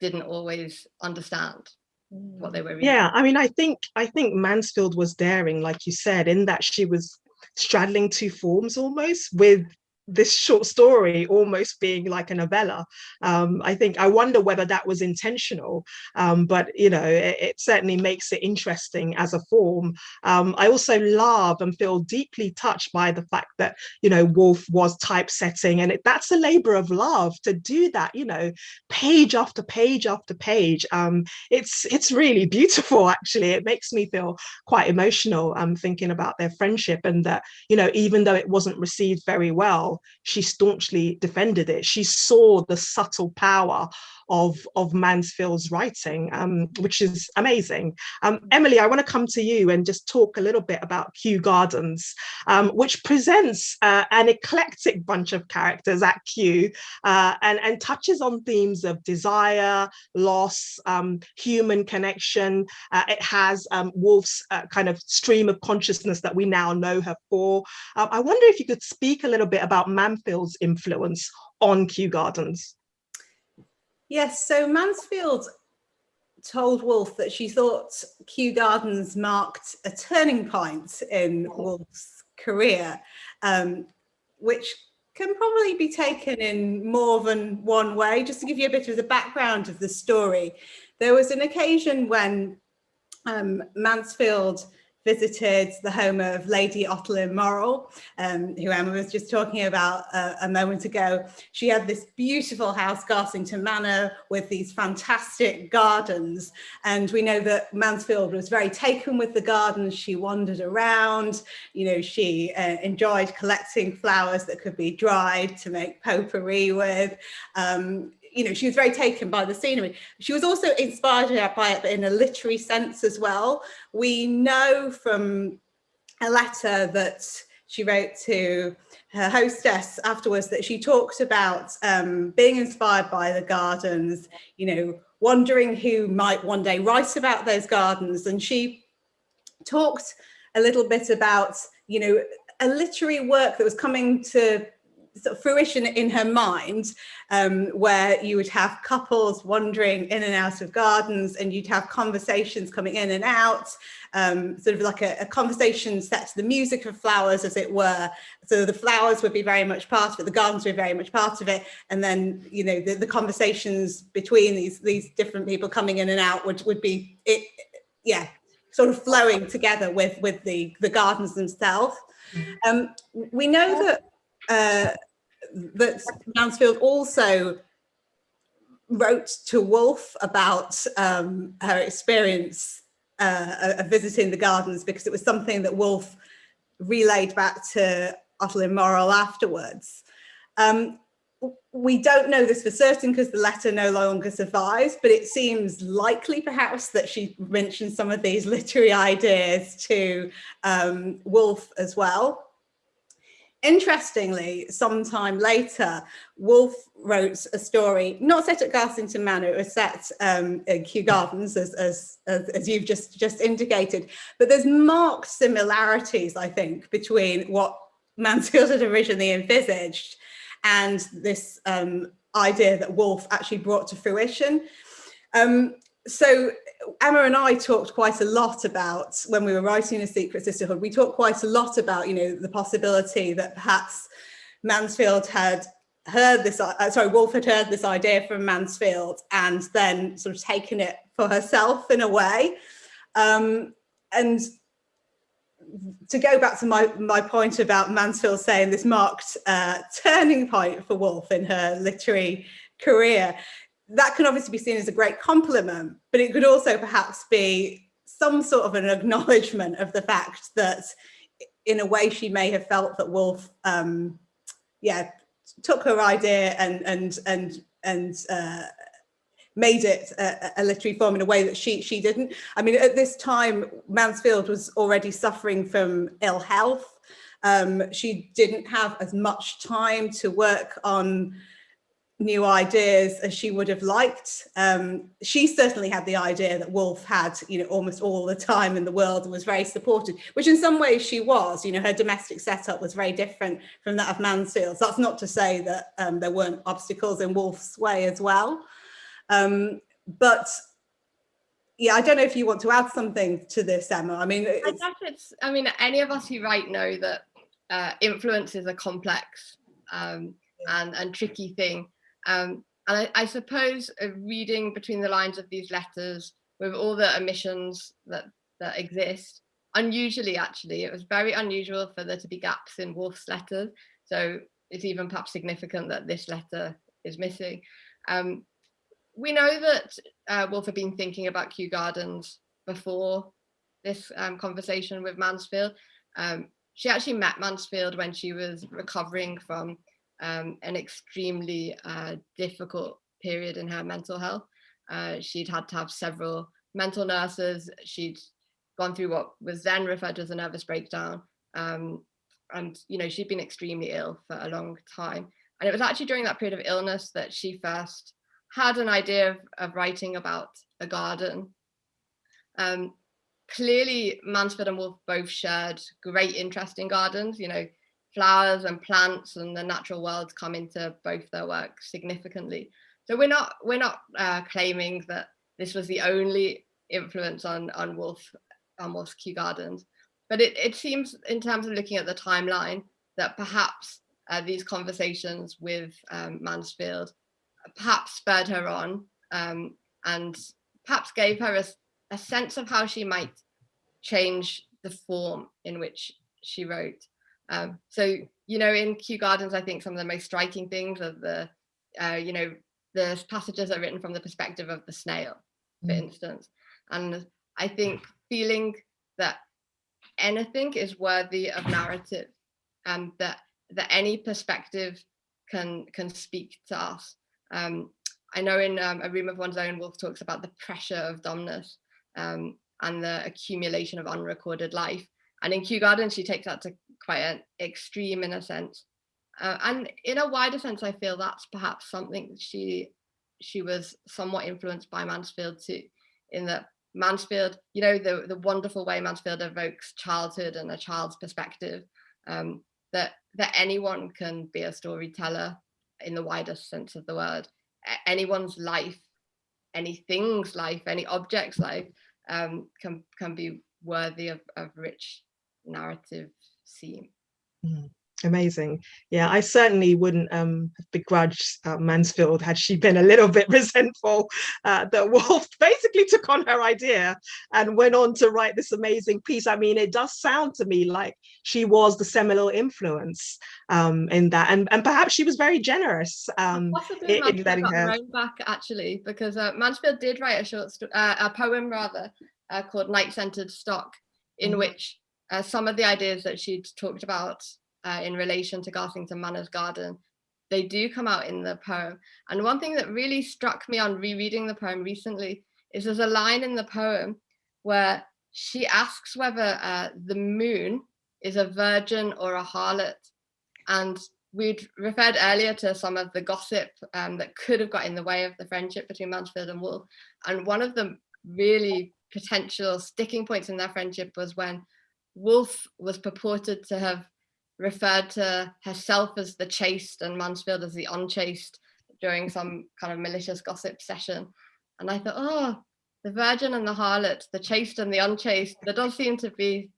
didn't always understand what they mm. were reading. Yeah, I mean, I think I think Mansfield was daring, like you said, in that she was straddling two forms almost with this short story almost being like a novella. Um, I think I wonder whether that was intentional, um, but you know, it, it, certainly makes it interesting as a form. Um, I also love and feel deeply touched by the fact that you know Woolf was typesetting, and it, that's a labor of love to do that. You know, page after page after page. Um, it's it's really beautiful. Actually, it makes me feel quite emotional. I'm um, thinking about their friendship and that you know even though it wasn't received very well she staunchly defended it. She saw the subtle power of, of Mansfield's writing, um, which is amazing. Um, Emily, I want to come to you and just talk a little bit about Kew Gardens, um, which presents uh, an eclectic bunch of characters at Kew uh, and, and touches on themes of desire, loss, um, human connection. Uh, it has um, Woolf's uh, kind of stream of consciousness that we now know her for. Uh, I wonder if you could speak a little bit about Mansfield's influence on Kew Gardens. Yes, so Mansfield told Woolf that she thought Kew Gardens marked a turning point in Woolf's career, um, which can probably be taken in more than one way. Just to give you a bit of the background of the story, there was an occasion when um, Mansfield visited the home of Lady Ottoline Morrell, um, who Emma was just talking about uh, a moment ago. She had this beautiful house, Garsington Manor, with these fantastic gardens. And we know that Mansfield was very taken with the gardens. She wandered around, you know, she uh, enjoyed collecting flowers that could be dried to make potpourri with. Um, you know, she was very taken by the scenery. She was also inspired by it, but in a literary sense as well. We know from a letter that she wrote to her hostess afterwards that she talked about um, being inspired by the gardens, you know, wondering who might one day write about those gardens. And she talked a little bit about, you know, a literary work that was coming to sort of fruition in her mind um, where you would have couples wandering in and out of gardens and you'd have conversations coming in and out um, sort of like a, a, conversation set to the music of flowers as it were so the flowers would be very much part of it the gardens would be very much part of it and then you know the, the conversations between these these different people coming in and out would would be it yeah sort of flowing together with with the the gardens themselves mm-hmm. um, we know that uh, that Mansfield also wrote to Woolf about um, her experience uh, of visiting the gardens because it was something that Woolf relayed back to Ottoline Morrell afterwards. Um, we don't know this for certain because the letter no longer survives, but it seems likely perhaps that she mentioned some of these literary ideas to um, as well interestingly, sometime later, Woolf wrote a story, not set at Garsington Manor, it was set um, in Kew Gardens, as, as, as, you've just, just indicated. But there's marked similarities, I think, between what Mansfield had originally envisaged and this um, idea that Woolf actually brought to fruition. Um, so Emma and I talked quite a lot about when we were writing A Secret Sisterhood, we talked quite a lot about, you know, the possibility that perhaps Mansfield had heard this, uh, sorry, Woolf had heard this idea from Mansfield and then sort of taken it for herself in a way. Um, and to go back to my, my point about Mansfield saying this marked uh, turning point for Woolf in her literary career, that can obviously be seen as a great compliment, but it could also perhaps be some sort of an acknowledgement of the fact that in a way she may have felt that Woolf, um, yeah, took her idea and and and and uh, made it a, a, literary form in a way that she she didn't. I mean, at this time, Mansfield was already suffering from ill health. Um, she didn't have as much time to work on new ideas as she would have liked. Um, she certainly had the idea that Woolf had, you know, almost all the time in the world and was very supported, which in some ways she was, you know, her domestic setup was very different from that of Mansfield's. That's not to say that um, there weren't obstacles in Woolf's way as well. Um, but yeah, I don't know if you want to add something to this, Emma. I mean, I guess it's, I mean, any of us who write know that uh, influence is a complex um, and, and tricky thing. Um, and I, I suppose reading between the lines of these letters with all the omissions that, that exist, unusually actually, it was very unusual for there to be gaps in Woolf's letters. So it's even perhaps significant that this letter is missing. Um, we know that uh, Woolf had been thinking about Kew Gardens before this um, conversation with Mansfield. Um, she actually met Mansfield when she was recovering from um, an extremely uh, difficult period in her mental health. Uh, she'd had to have several mental nurses. She'd gone through what was then referred to as a nervous breakdown. Um, and, you know, she'd been extremely ill for a long time. And it was actually during that period of illness that she first had an idea of, of writing about a garden. Um, clearly, Mansfield and Woolf both shared great interest in gardens. You know, flowers and plants and the natural world come into both their work significantly. So we're not we're not uh, claiming that this was the only influence on on Woolf on Woolf's Kew Gardens, but it, it seems in terms of looking at the timeline that perhaps uh, these conversations with um, Mansfield perhaps spurred her on um, and perhaps gave her a, a sense of how she might change the form in which she wrote. Um, so, you know, in Kew Gardens, I think some of the most striking things are the, uh, you know, the passages are written from the perspective of the snail, for mm. instance. And I think feeling that anything is worthy of narrative and that that any perspective can can speak to us. Um, I know in um, A Room of One's Own, Woolf talks about the pressure of dumbness um, and the accumulation of unrecorded life. And in Kew Gardens, she takes that to quite an extreme in a sense. Uh, and in a wider sense, I feel that's perhaps something she she was somewhat influenced by Mansfield too, in that Mansfield, you know, the, the wonderful way Mansfield evokes childhood and a child's perspective, um, that that anyone can be a storyteller in the widest sense of the word. Anyone's life, anything's life, any object's life um, can can be worthy of, of rich narrative scene. Mm, amazing. Yeah, I certainly wouldn't um, have begrudged uh, Mansfield had she been a little bit [laughs] resentful uh, that Woolf [laughs] basically took on her idea and went on to write this amazing piece. I mean, it does sound to me like she was the seminal influence um, in that, and and perhaps she was very generous um, in, in letting her back actually, because uh, Mansfield did write a short uh, a poem rather uh, called Night Scented Stock, in mm. which uh, some of the ideas that she'd talked about uh, in relation to Garsington Manor's garden, they do come out in the poem. And one thing that really struck me on rereading the poem recently is there's a line in the poem where she asks whether uh, the moon is a virgin or a harlot. And we'd referred earlier to some of the gossip um, that could have got in the way of the friendship between Mansfield and Woolf. And one of the really potential sticking points in their friendship was when Woolf was purported to have referred to herself as the chaste and Mansfield as the unchaste during some kind of malicious gossip session. And I thought, oh, the virgin and the harlot, the chaste and the unchaste, there does seem to be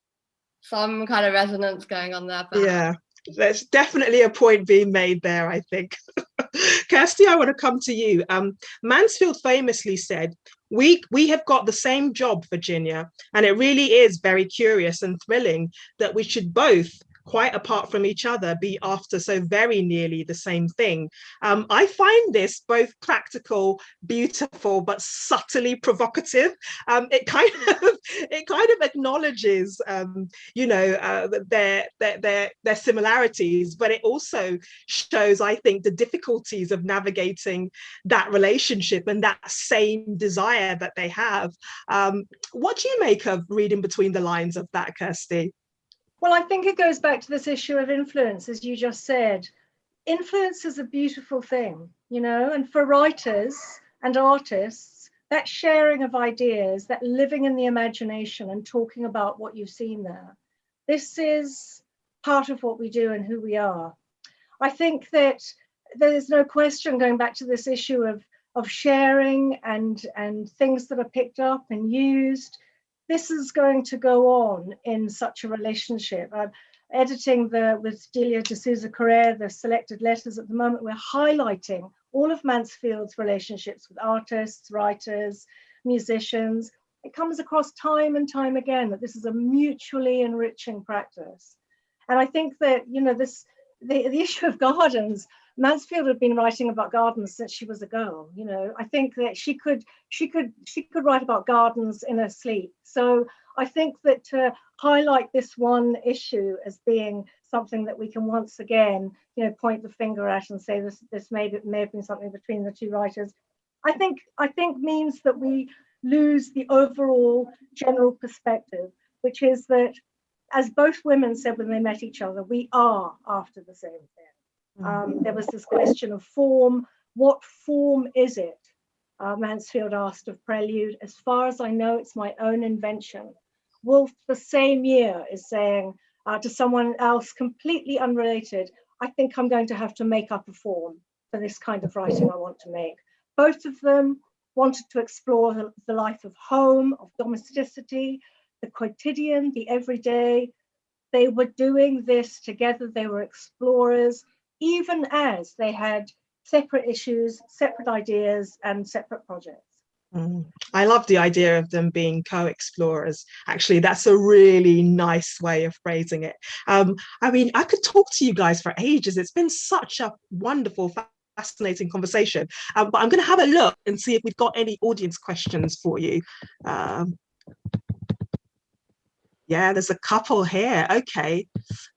some kind of resonance going on there. Perhaps. Yeah, there's definitely a point being made there, I think. [laughs] Kirsty, I want to come to you. Um, Mansfield famously said, we, we have got the same job, Virginia, and it really is very curious and thrilling that we should both quite apart from each other, be after so very nearly the same thing. Um, I find this both practical, beautiful, but subtly provocative. Um, it kind [laughs] of it kind of acknowledges, um, you know, uh, their, their their their similarities, but it also shows, I think, the difficulties of navigating that relationship and that same desire that they have. Um, what do you make of reading between the lines of that, Kirsty? Well, I think it goes back to this issue of influence, as you just said. Influence is a beautiful thing, you know, and for writers and artists, that sharing of ideas, that living in the imagination and talking about what you've seen there, this is part of what we do and who we are. I think that there's no question going back to this issue of, of sharing and, and things that are picked up and used this is going to go on in such a relationship. I'm editing the with Delia da Sousa Correa, the selected letters at the moment, we're highlighting all of Mansfield's relationships with artists, writers, musicians. It comes across time and time again that this is a mutually enriching practice. And I think that, you know, this the, the [laughs] issue of gardens Mansfield had been writing about gardens since she was a girl. You know, I think that she could she could she could write about gardens in her sleep. So I think that to highlight this one issue as being something that we can once again, you know, point the finger at and say this this may may have been something between the two writers. I think I think means that we lose the overall general perspective, which is that as both women said when they met each other, we are after the same thing. Um, there was this question of form. What form is it? Uh, Mansfield asked of Prelude. As far as I know, it's my own invention. Woolf, the same year, is saying uh, to someone else completely unrelated, I think I'm going to have to make up a form for this kind of writing I want to make. Both of them wanted to explore the, the life of home, of domesticity, the quotidian, the everyday. They were doing this together. They were explorers even as they had separate issues, separate ideas, and separate projects. Mm. I love the idea of them being co-explorers. Actually, that's a really nice way of phrasing it. Um, I mean, I could talk to you guys for ages. It's been such a wonderful, fascinating conversation. Um, but I'm going to have a look and see if we've got any audience questions for you. Um, yeah, there's a couple here. Okay.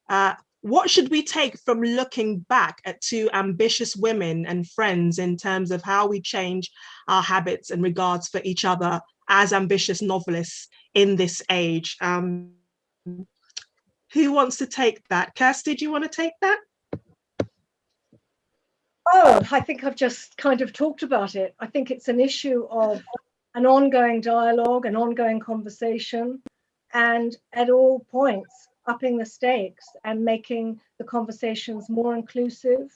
Uh, what should we take from looking back at two ambitious women and friends in terms of how we change our habits and regards for each other as ambitious novelists in this age? Um, who wants to take that? Kirsty, do you want to take that? Oh, I think I've just kind of talked about it. I think it's an issue of an ongoing dialogue, an ongoing conversation, and at all points, upping the stakes and making the conversations more inclusive,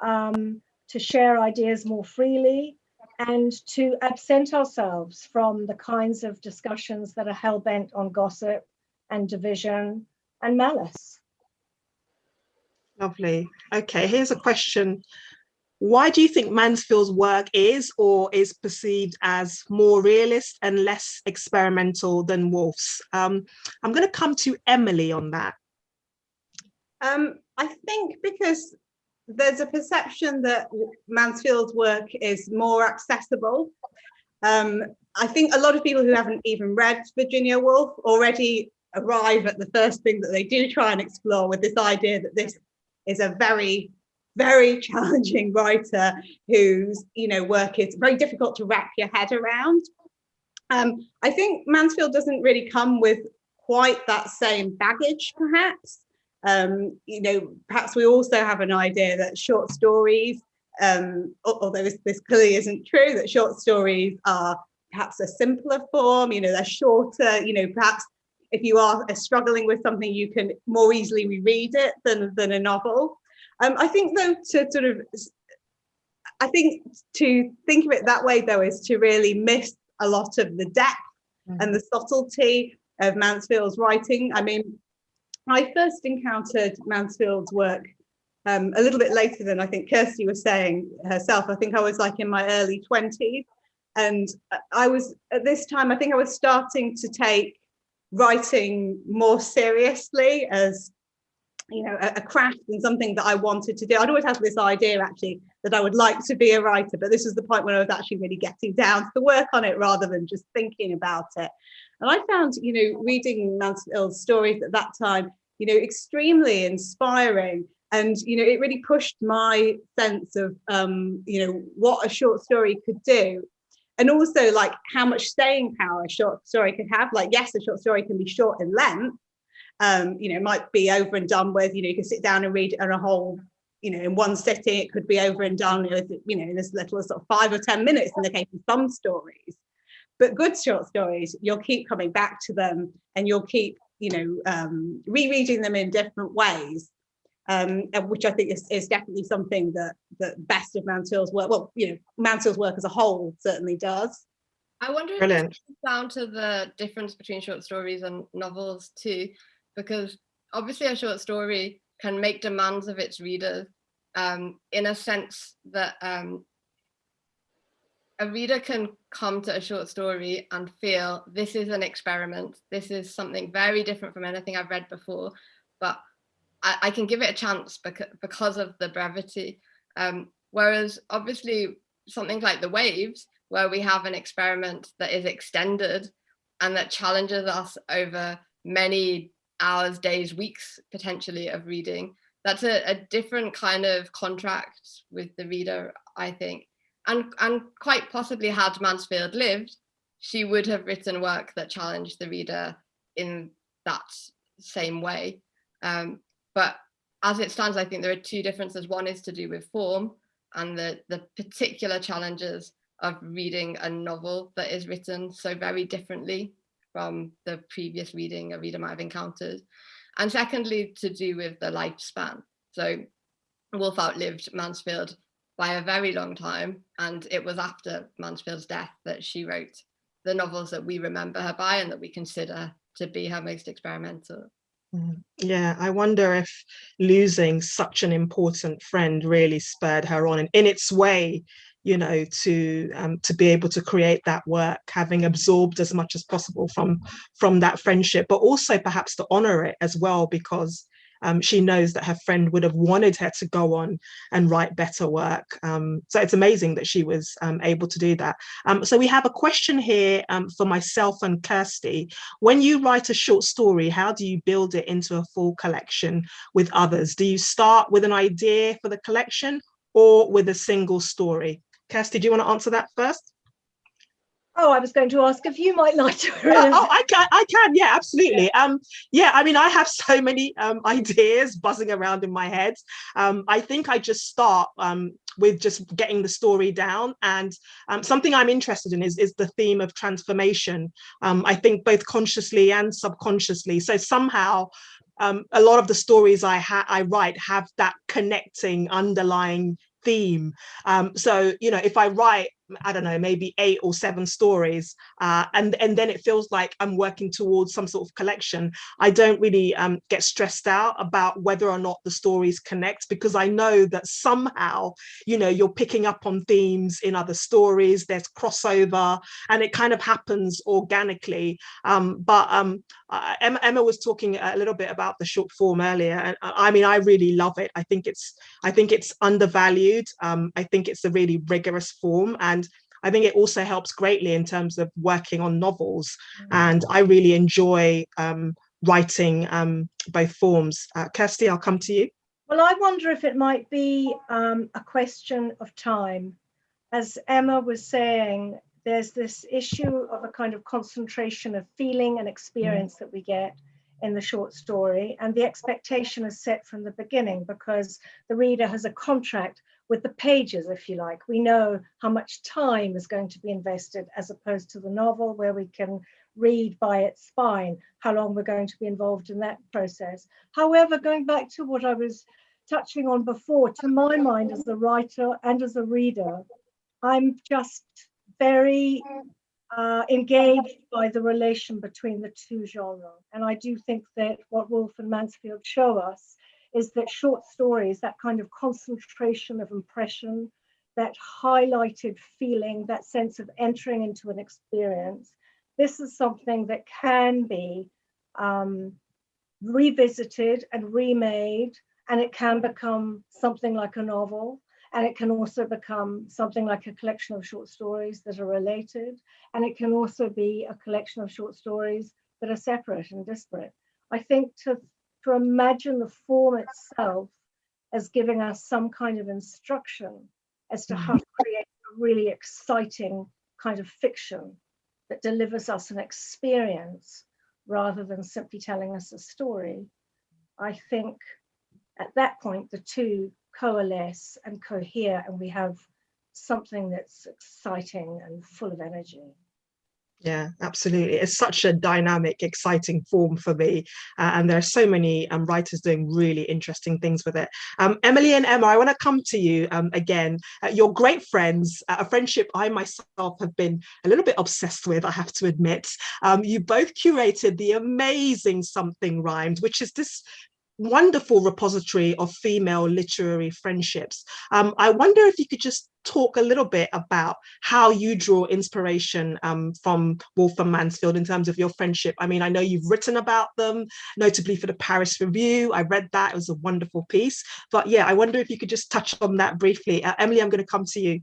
um, to share ideas more freely, and to absent ourselves from the kinds of discussions that are hell bent on gossip and division and malice. Lovely. Okay, here's a question why do you think Mansfield's work is or is perceived as more realist and less experimental than Woolf's? Um, I'm going to come to Emily on that. Um, I think because there's a perception that Mansfield's work is more accessible. Um, I think a lot of people who haven't even read Virginia Woolf already arrive at the first thing that they do try and explore with this idea that this is a very very [laughs] challenging writer whose you know work is very difficult to wrap your head around. Um, I think Mansfield doesn't really come with quite that same baggage, perhaps. Um, you know, perhaps we also have an idea that short stories, um, although this, this clearly isn't true, that short stories are perhaps a simpler form, you know, they're shorter, you know, perhaps if you are struggling with something, you can more easily reread it than, than a novel. Um, I think though to sort of, I think to think of it that way though is to really miss a lot of the depth mm -hmm. and the subtlety of Mansfield's writing. I mean, I first encountered Mansfield's work um, a little bit later than I think Kirsty was saying herself. I think I was like in my early 20s. And I was at this time, I think I was starting to take writing more seriously as you know, a, a, craft and something that I wanted to do. I'd always had this idea actually that I would like to be a writer, but this was the point when I was actually really getting down to the work on it rather than just thinking about it. And I found, you know, reading Mansfield's stories at that time, you know, extremely inspiring. And, you know, it really pushed my sense of, um, you know, what a short story could do. And also like how much staying power a short story could have. Like, yes, a short story can be short in length, um, you know, might be over and done with, you know, you can sit down and read it on a whole, you know, in one sitting, it could be over and done, with, you know, in as little as sort of five or 10 minutes in the case of some stories. But good short stories, you'll keep coming back to them and you'll keep, you know, um, rereading them in different ways. Um, which I think is, is definitely something that that best of Mansfield's work, well, you know, Mansfield's work as a whole certainly does. I wonder Brilliant. if it's down to the difference between short stories and novels too, because obviously a short story can make demands of its readers um, in a sense that um, a reader can come to a short story and feel this is an experiment. This is something very different from anything I've read before, but I, I can give it a chance because, because of the brevity. Um, whereas obviously something like The Waves, where we have an experiment that is extended and that challenges us over many hours, days, weeks, potentially of reading. That's a, a different kind of contract with the reader, I think. And, and quite possibly had Mansfield lived, she would have written work that challenged the reader in that same way. Um, but as it stands, I think there are two differences. One is to do with form and the, the particular challenges of reading a novel that is written so very differently from the previous reading a reader might have encountered. And secondly, to do with the lifespan. So Woolf outlived Mansfield by a very long time. And it was after Mansfield's death that she wrote the novels that we remember her by and that we consider to be her most experimental. Mm, yeah, I wonder if losing such an important friend really spurred her on and in its way, you know, to um, to be able to create that work, having absorbed as much as possible from from that friendship, but also perhaps to honor it as well, because um, she knows that her friend would have wanted her to go on and write better work. Um, so it's amazing that she was um, able to do that. Um, so we have a question here um, for myself and Kirsty. When you write a short story, how do you build it into a full collection with others? Do you start with an idea for the collection or with a single story? Kirsty, do you want to answer that first? Oh, I was going to ask if you might like to. oh, [laughs] oh, I can, I can, yeah, absolutely. Yeah. Um, yeah, I mean, I have [laughs] so many um, ideas buzzing around in my head. Um, I think I just start um, with just getting the story down. And um, something I'm interested in is, is the theme of transformation. Um, I think both consciously and subconsciously. So somehow um, a lot of the stories I, I write have that connecting underlying theme. Um, so, you know, if I write I don't know, maybe eight or seven stories, uh, and, and then it feels like I'm working towards some sort of collection. I don't really um, get stressed out about whether or not the stories connect because I know that somehow, you know, you're picking up on themes in other stories, there's crossover, and it kind of happens organically. Um, but um, uh, Emma, Emma, was talking a little bit about the short form earlier, and I mean, I really love it. I think it's, I think it's undervalued. Um, I think it's a really rigorous form, and I think it also helps greatly in terms of working on novels. Mm. And I really enjoy um, writing um, both forms. Uh, Kirsty, I'll come to you. Well, I wonder if it might be um, a question of time. As Emma was saying, there's this issue of a kind of concentration of feeling and experience mm. that we get in the short story and the expectation is set from the beginning because the reader has a contract with the pages, if you like. We know how much time is going to be invested as opposed to the novel where we can read by its spine, how long we're going to be involved in that process. However, going back to what I was touching on before, to my mind as a writer and as a reader, I'm just very uh, engaged by the relation between the two genres. And I do think that what Woolf and Mansfield show us is that short stories, that kind of concentration of impression, that highlighted feeling, that sense of entering into an experience, this is something that can be um, revisited and remade, and it can become something like a novel. And it can also become something like a collection of short stories that are related. And it can also be a collection of short stories that are separate and disparate. I think to, to imagine the form itself as giving us some kind of instruction as to how to mm-hmm. create a really exciting kind of fiction that delivers us an experience rather than simply telling us a story. I think at that point, the two coalesce and cohere and we have something that's exciting and full of energy. Yeah, absolutely. It's such a dynamic, exciting form for me. Uh, and there are so many um, writers doing really interesting things with it. Um, Emily and Emma, I want to come to you um, again. Uh, you're great friends, uh, a friendship I myself have been a little bit obsessed with, I have to admit. Um, you both curated the amazing Something Rhymed, which is this wonderful repository of female literary friendships. Um, I wonder if you could just talk a little bit about how you draw inspiration um, from and Mansfield in terms of your friendship. I mean, I know you've written about them, notably for the Paris Review. I read that, it was a wonderful piece. But yeah, I wonder if you could just touch on that briefly. Uh, Emily, I'm going to come to you.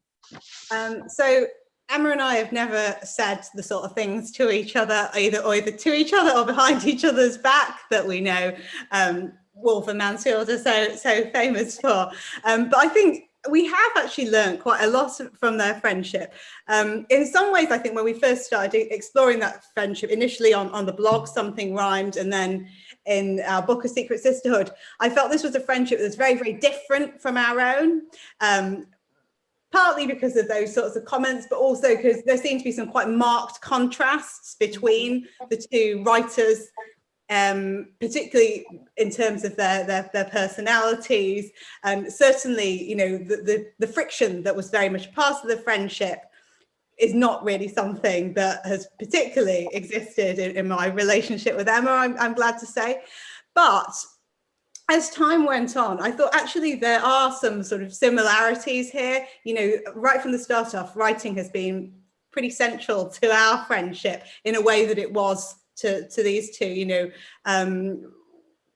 Um, so Emma and I have never said the sort of things to each other, either either to each other or behind [laughs] each other's back that we know um, Woolf and Mansfield are so so famous for. Um, but I think we have actually learned quite a lot from their friendship. Um, in some ways, I think when we first started exploring that friendship, initially on, on the blog, Something Rhymed, and then in our book, A Secret Sisterhood, I felt this was a friendship that was very, very different from our own. Um, partly because of those sorts of comments, but also because there seemed to be some quite marked contrasts between the two writers um, particularly in terms of their, their, their personalities. And certainly, you know, the, the, the friction that was very much part of the friendship is not really something that has particularly existed in, in my relationship with Emma, I'm, I'm glad to say. But as time went on, I thought actually there are some sort of similarities here. You know, right from the start off, writing has been pretty central to our friendship in a way that it was to, to these two, you know, um,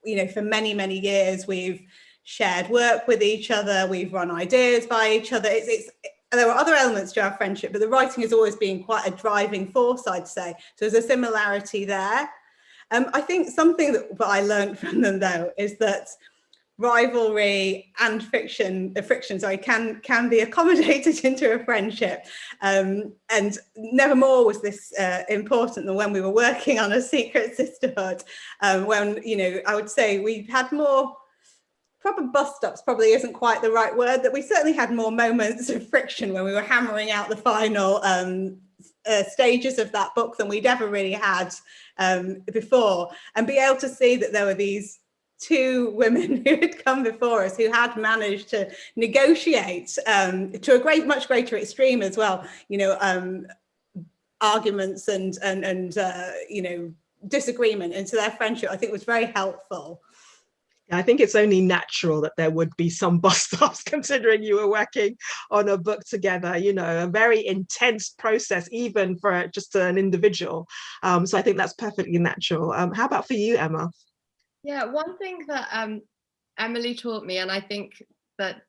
you know, for many, many years, we've shared work with each other, we've run ideas by each other. It's, it's, there were other elements to our friendship, but the writing has always been quite a driving force, I'd say. So there's a similarity there. Um, I think something that, that I learned [laughs] from them though, is that rivalry and friction, uh, friction, sorry, can can be accommodated [laughs] into a friendship. Um, and never more was this uh, important than when we were working on a secret sisterhood. Um, when you know, I would say we had more proper bus stops probably isn't quite the right word that we certainly had more moments of friction when we were hammering out the final um, uh, stages of that book than we'd ever really had um, before and be able to see that there were these two women [laughs] who had come before us who had managed to negotiate um, to a great, much greater extreme as well, you know, um, arguments and, and, and uh, you know, disagreement into their friendship, I think was very helpful. I think it's only natural that there would be some [laughs] bust-ups considering you were working on a book together, you know, a very intense process, even for just an individual. Um, so I think that's perfectly natural. Um, how about for you, Emma? Yeah, one thing that um, Emily taught me, and I think that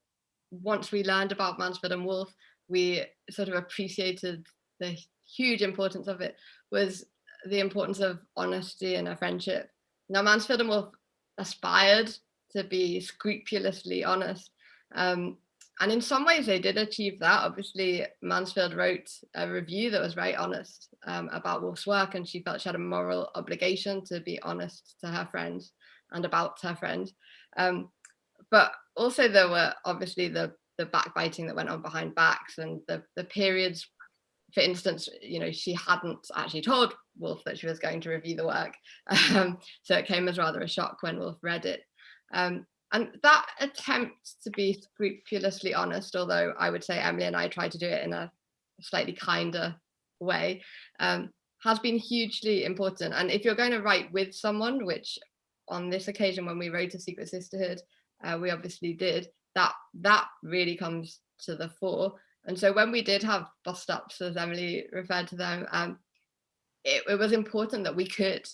once we learned about Mansfield and Woolf, we sort of appreciated the huge importance of it, was the importance of honesty in a friendship. Now, Mansfield and Woolf aspired to be scrupulously honest. Um, and in some ways they did achieve that. Obviously, Mansfield wrote a review that was very honest um, about Woolf's work and she felt she had a moral obligation to be honest to her friends and about her friends. Um, but also there were obviously the, the backbiting that went on behind backs and the, the periods, for instance, you know, she hadn't actually told Woolf that she was going to review the work. [laughs] Um, so it came as rather a shock when Woolf read it. Um, and that attempt to be scrupulously honest, although I would say Emily and I tried to do it in a slightly kinder way, um, has been hugely important. And if you're going to write with someone, which on this occasion when we wrote A Secret Sisterhood, uh, we obviously did, that that really comes to the fore. And so when we did have bus stops, as Emily referred to them, um, it, it was important that we could,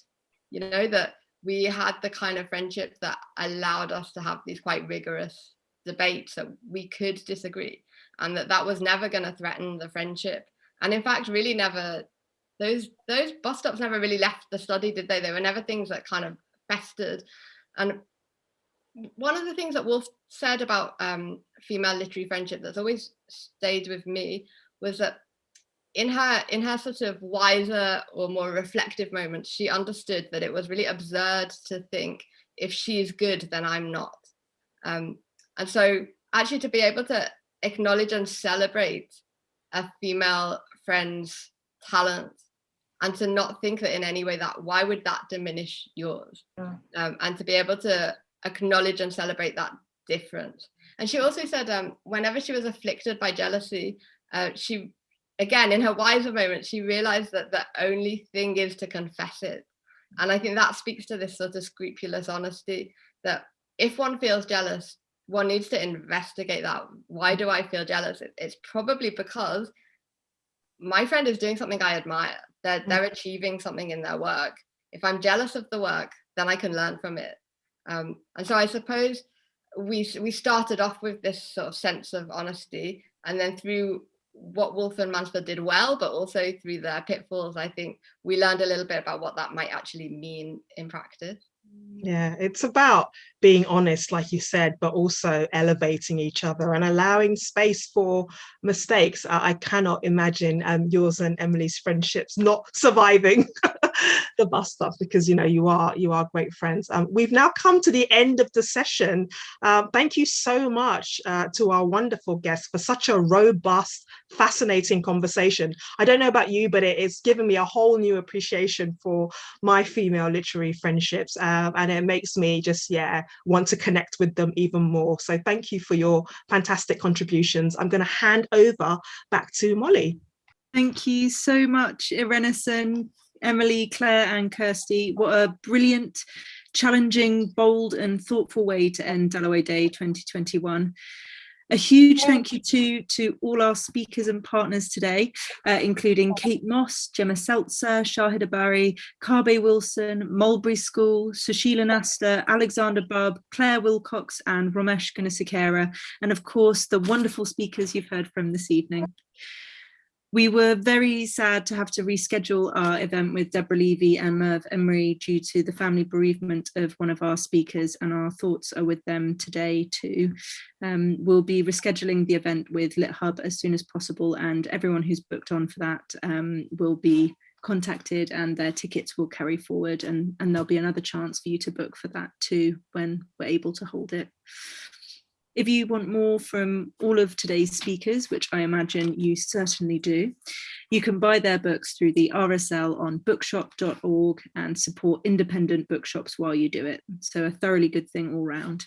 you know, that we had the kind of friendship that allowed us to have these quite rigorous debates that we could disagree and that that was never going to threaten the friendship and in fact really never those those bus stops never really left the study did they they were never things that kind of festered and one of the things that Woolf said about um, female literary friendship that's always stayed with me was that in her in her sort of wiser or more reflective moments, she understood that it was really absurd to think if she's good, then I'm not. Um, and so actually to be able to acknowledge and celebrate a female friend's talent and to not think that in any way that why would that diminish yours yeah. um, and to be able to acknowledge and celebrate that difference and she also said um, whenever she was afflicted by jealousy uh, she again, in her wiser moment, she realized that the only thing is to confess it. And I think that speaks to this sort of scrupulous honesty that if one feels jealous, one needs to investigate that. Why do I feel jealous? It's probably because my friend is doing something I admire. They're, they're mm. achieving something in their work. If I'm jealous of the work, then I can learn from it. Um, and so I suppose we we started off with this sort of sense of honesty, and then through what Woolf and Mansfield did well, but also through their pitfalls, I think we learned a little bit about what that might actually mean in practice. Yeah, it's about being honest, like you said, but also elevating each other and allowing space for mistakes. I, I cannot imagine um, yours and Emily's friendships not surviving [laughs] the bus stop because you know you are you are great friends. Um, we've now come to the end of the session. Uh, thank you so much uh, to our wonderful guests for such a robust, fascinating conversation. I don't know about you, but it, it's given me a whole new appreciation for my female literary friendships, um, and it makes me just yeah want to connect with them even more. So thank you for your fantastic contributions. I'm going to hand over back to Molly. Thank you so much, Irenosen. Emily, Claire and Kirsty. What a brilliant, challenging, bold and thoughtful way to end Dalloway Day 2021. A huge thank you to, to all our speakers and partners today, uh, including Kate Mosse, Gemma Seltzer, Shahidha Bari, Kabe Wilson, Mulberry School, Sushila Nasta, Alexander Bubb, Claire Wilcox and Romesh Gunesekera, and of course the wonderful speakers you've heard from this evening. We were very sad to have to reschedule our event with Deborah Levy and Merve Emre due to the family bereavement of one of our speakers and our thoughts are with them today too. Um, we'll be rescheduling the event with LitHub as soon as possible and everyone who's booked on for that um, will be contacted and their tickets will carry forward and, and there'll be another chance for you to book for that too when we're able to hold it. If you want more from all of today's speakers, which I imagine you certainly do, you can buy their books through the RSL on bookshop.org and support independent bookshops while you do it. So a thoroughly good thing all round.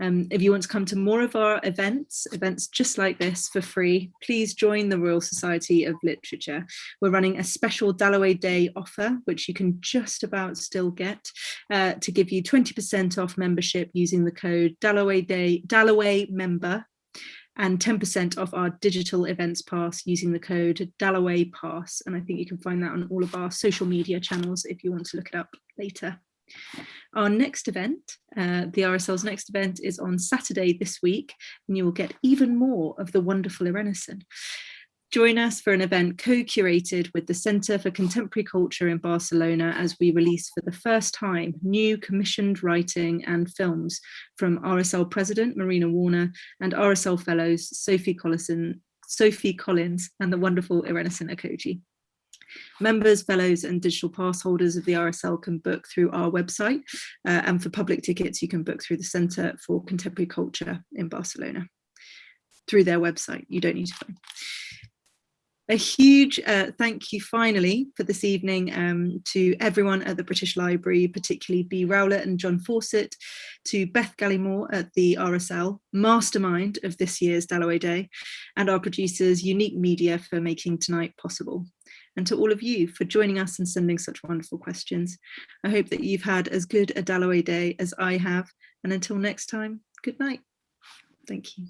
Um, if you want to come to more of our events, events just like this for free, please join the Royal Society of Literature. We're running a special Dalloway Day offer, which you can just about still get, uh, to give you 20% off membership using the code Dalloway Day Dalloway Member and 10% off our digital events pass using the code Dalloway Pass. And I think you can find that on all of our social media channels if you want to look it up later. Our next event, uh, the RSL's next event is on Saturday this week, and you will get even more of the wonderful Irenosen. Join us for an event co-curated with the Centre for Contemporary Culture in Barcelona as we release for the first time new commissioned writing and films from RSL President Marina Warner and RSL Fellows Sophie Collison, Sophie Collins and the wonderful Irenosen Okojie. Members, fellows and digital pass holders of the RSL can book through our website uh, and for public tickets you can book through the Centre for Contemporary Culture in Barcelona through their website. You don't need to phone. A huge uh, thank you finally for this evening um, to everyone at the British Library, particularly B. Rowlett and John Fawcett, to Beth Gallimore at the RSL, mastermind of this year's Dalloway Day, and our producers Unique Media for making tonight possible. And to all of you for joining us and sending such wonderful questions. I hope that you've had as good a Dalloway Day as I have. And until next time, good night. Thank you.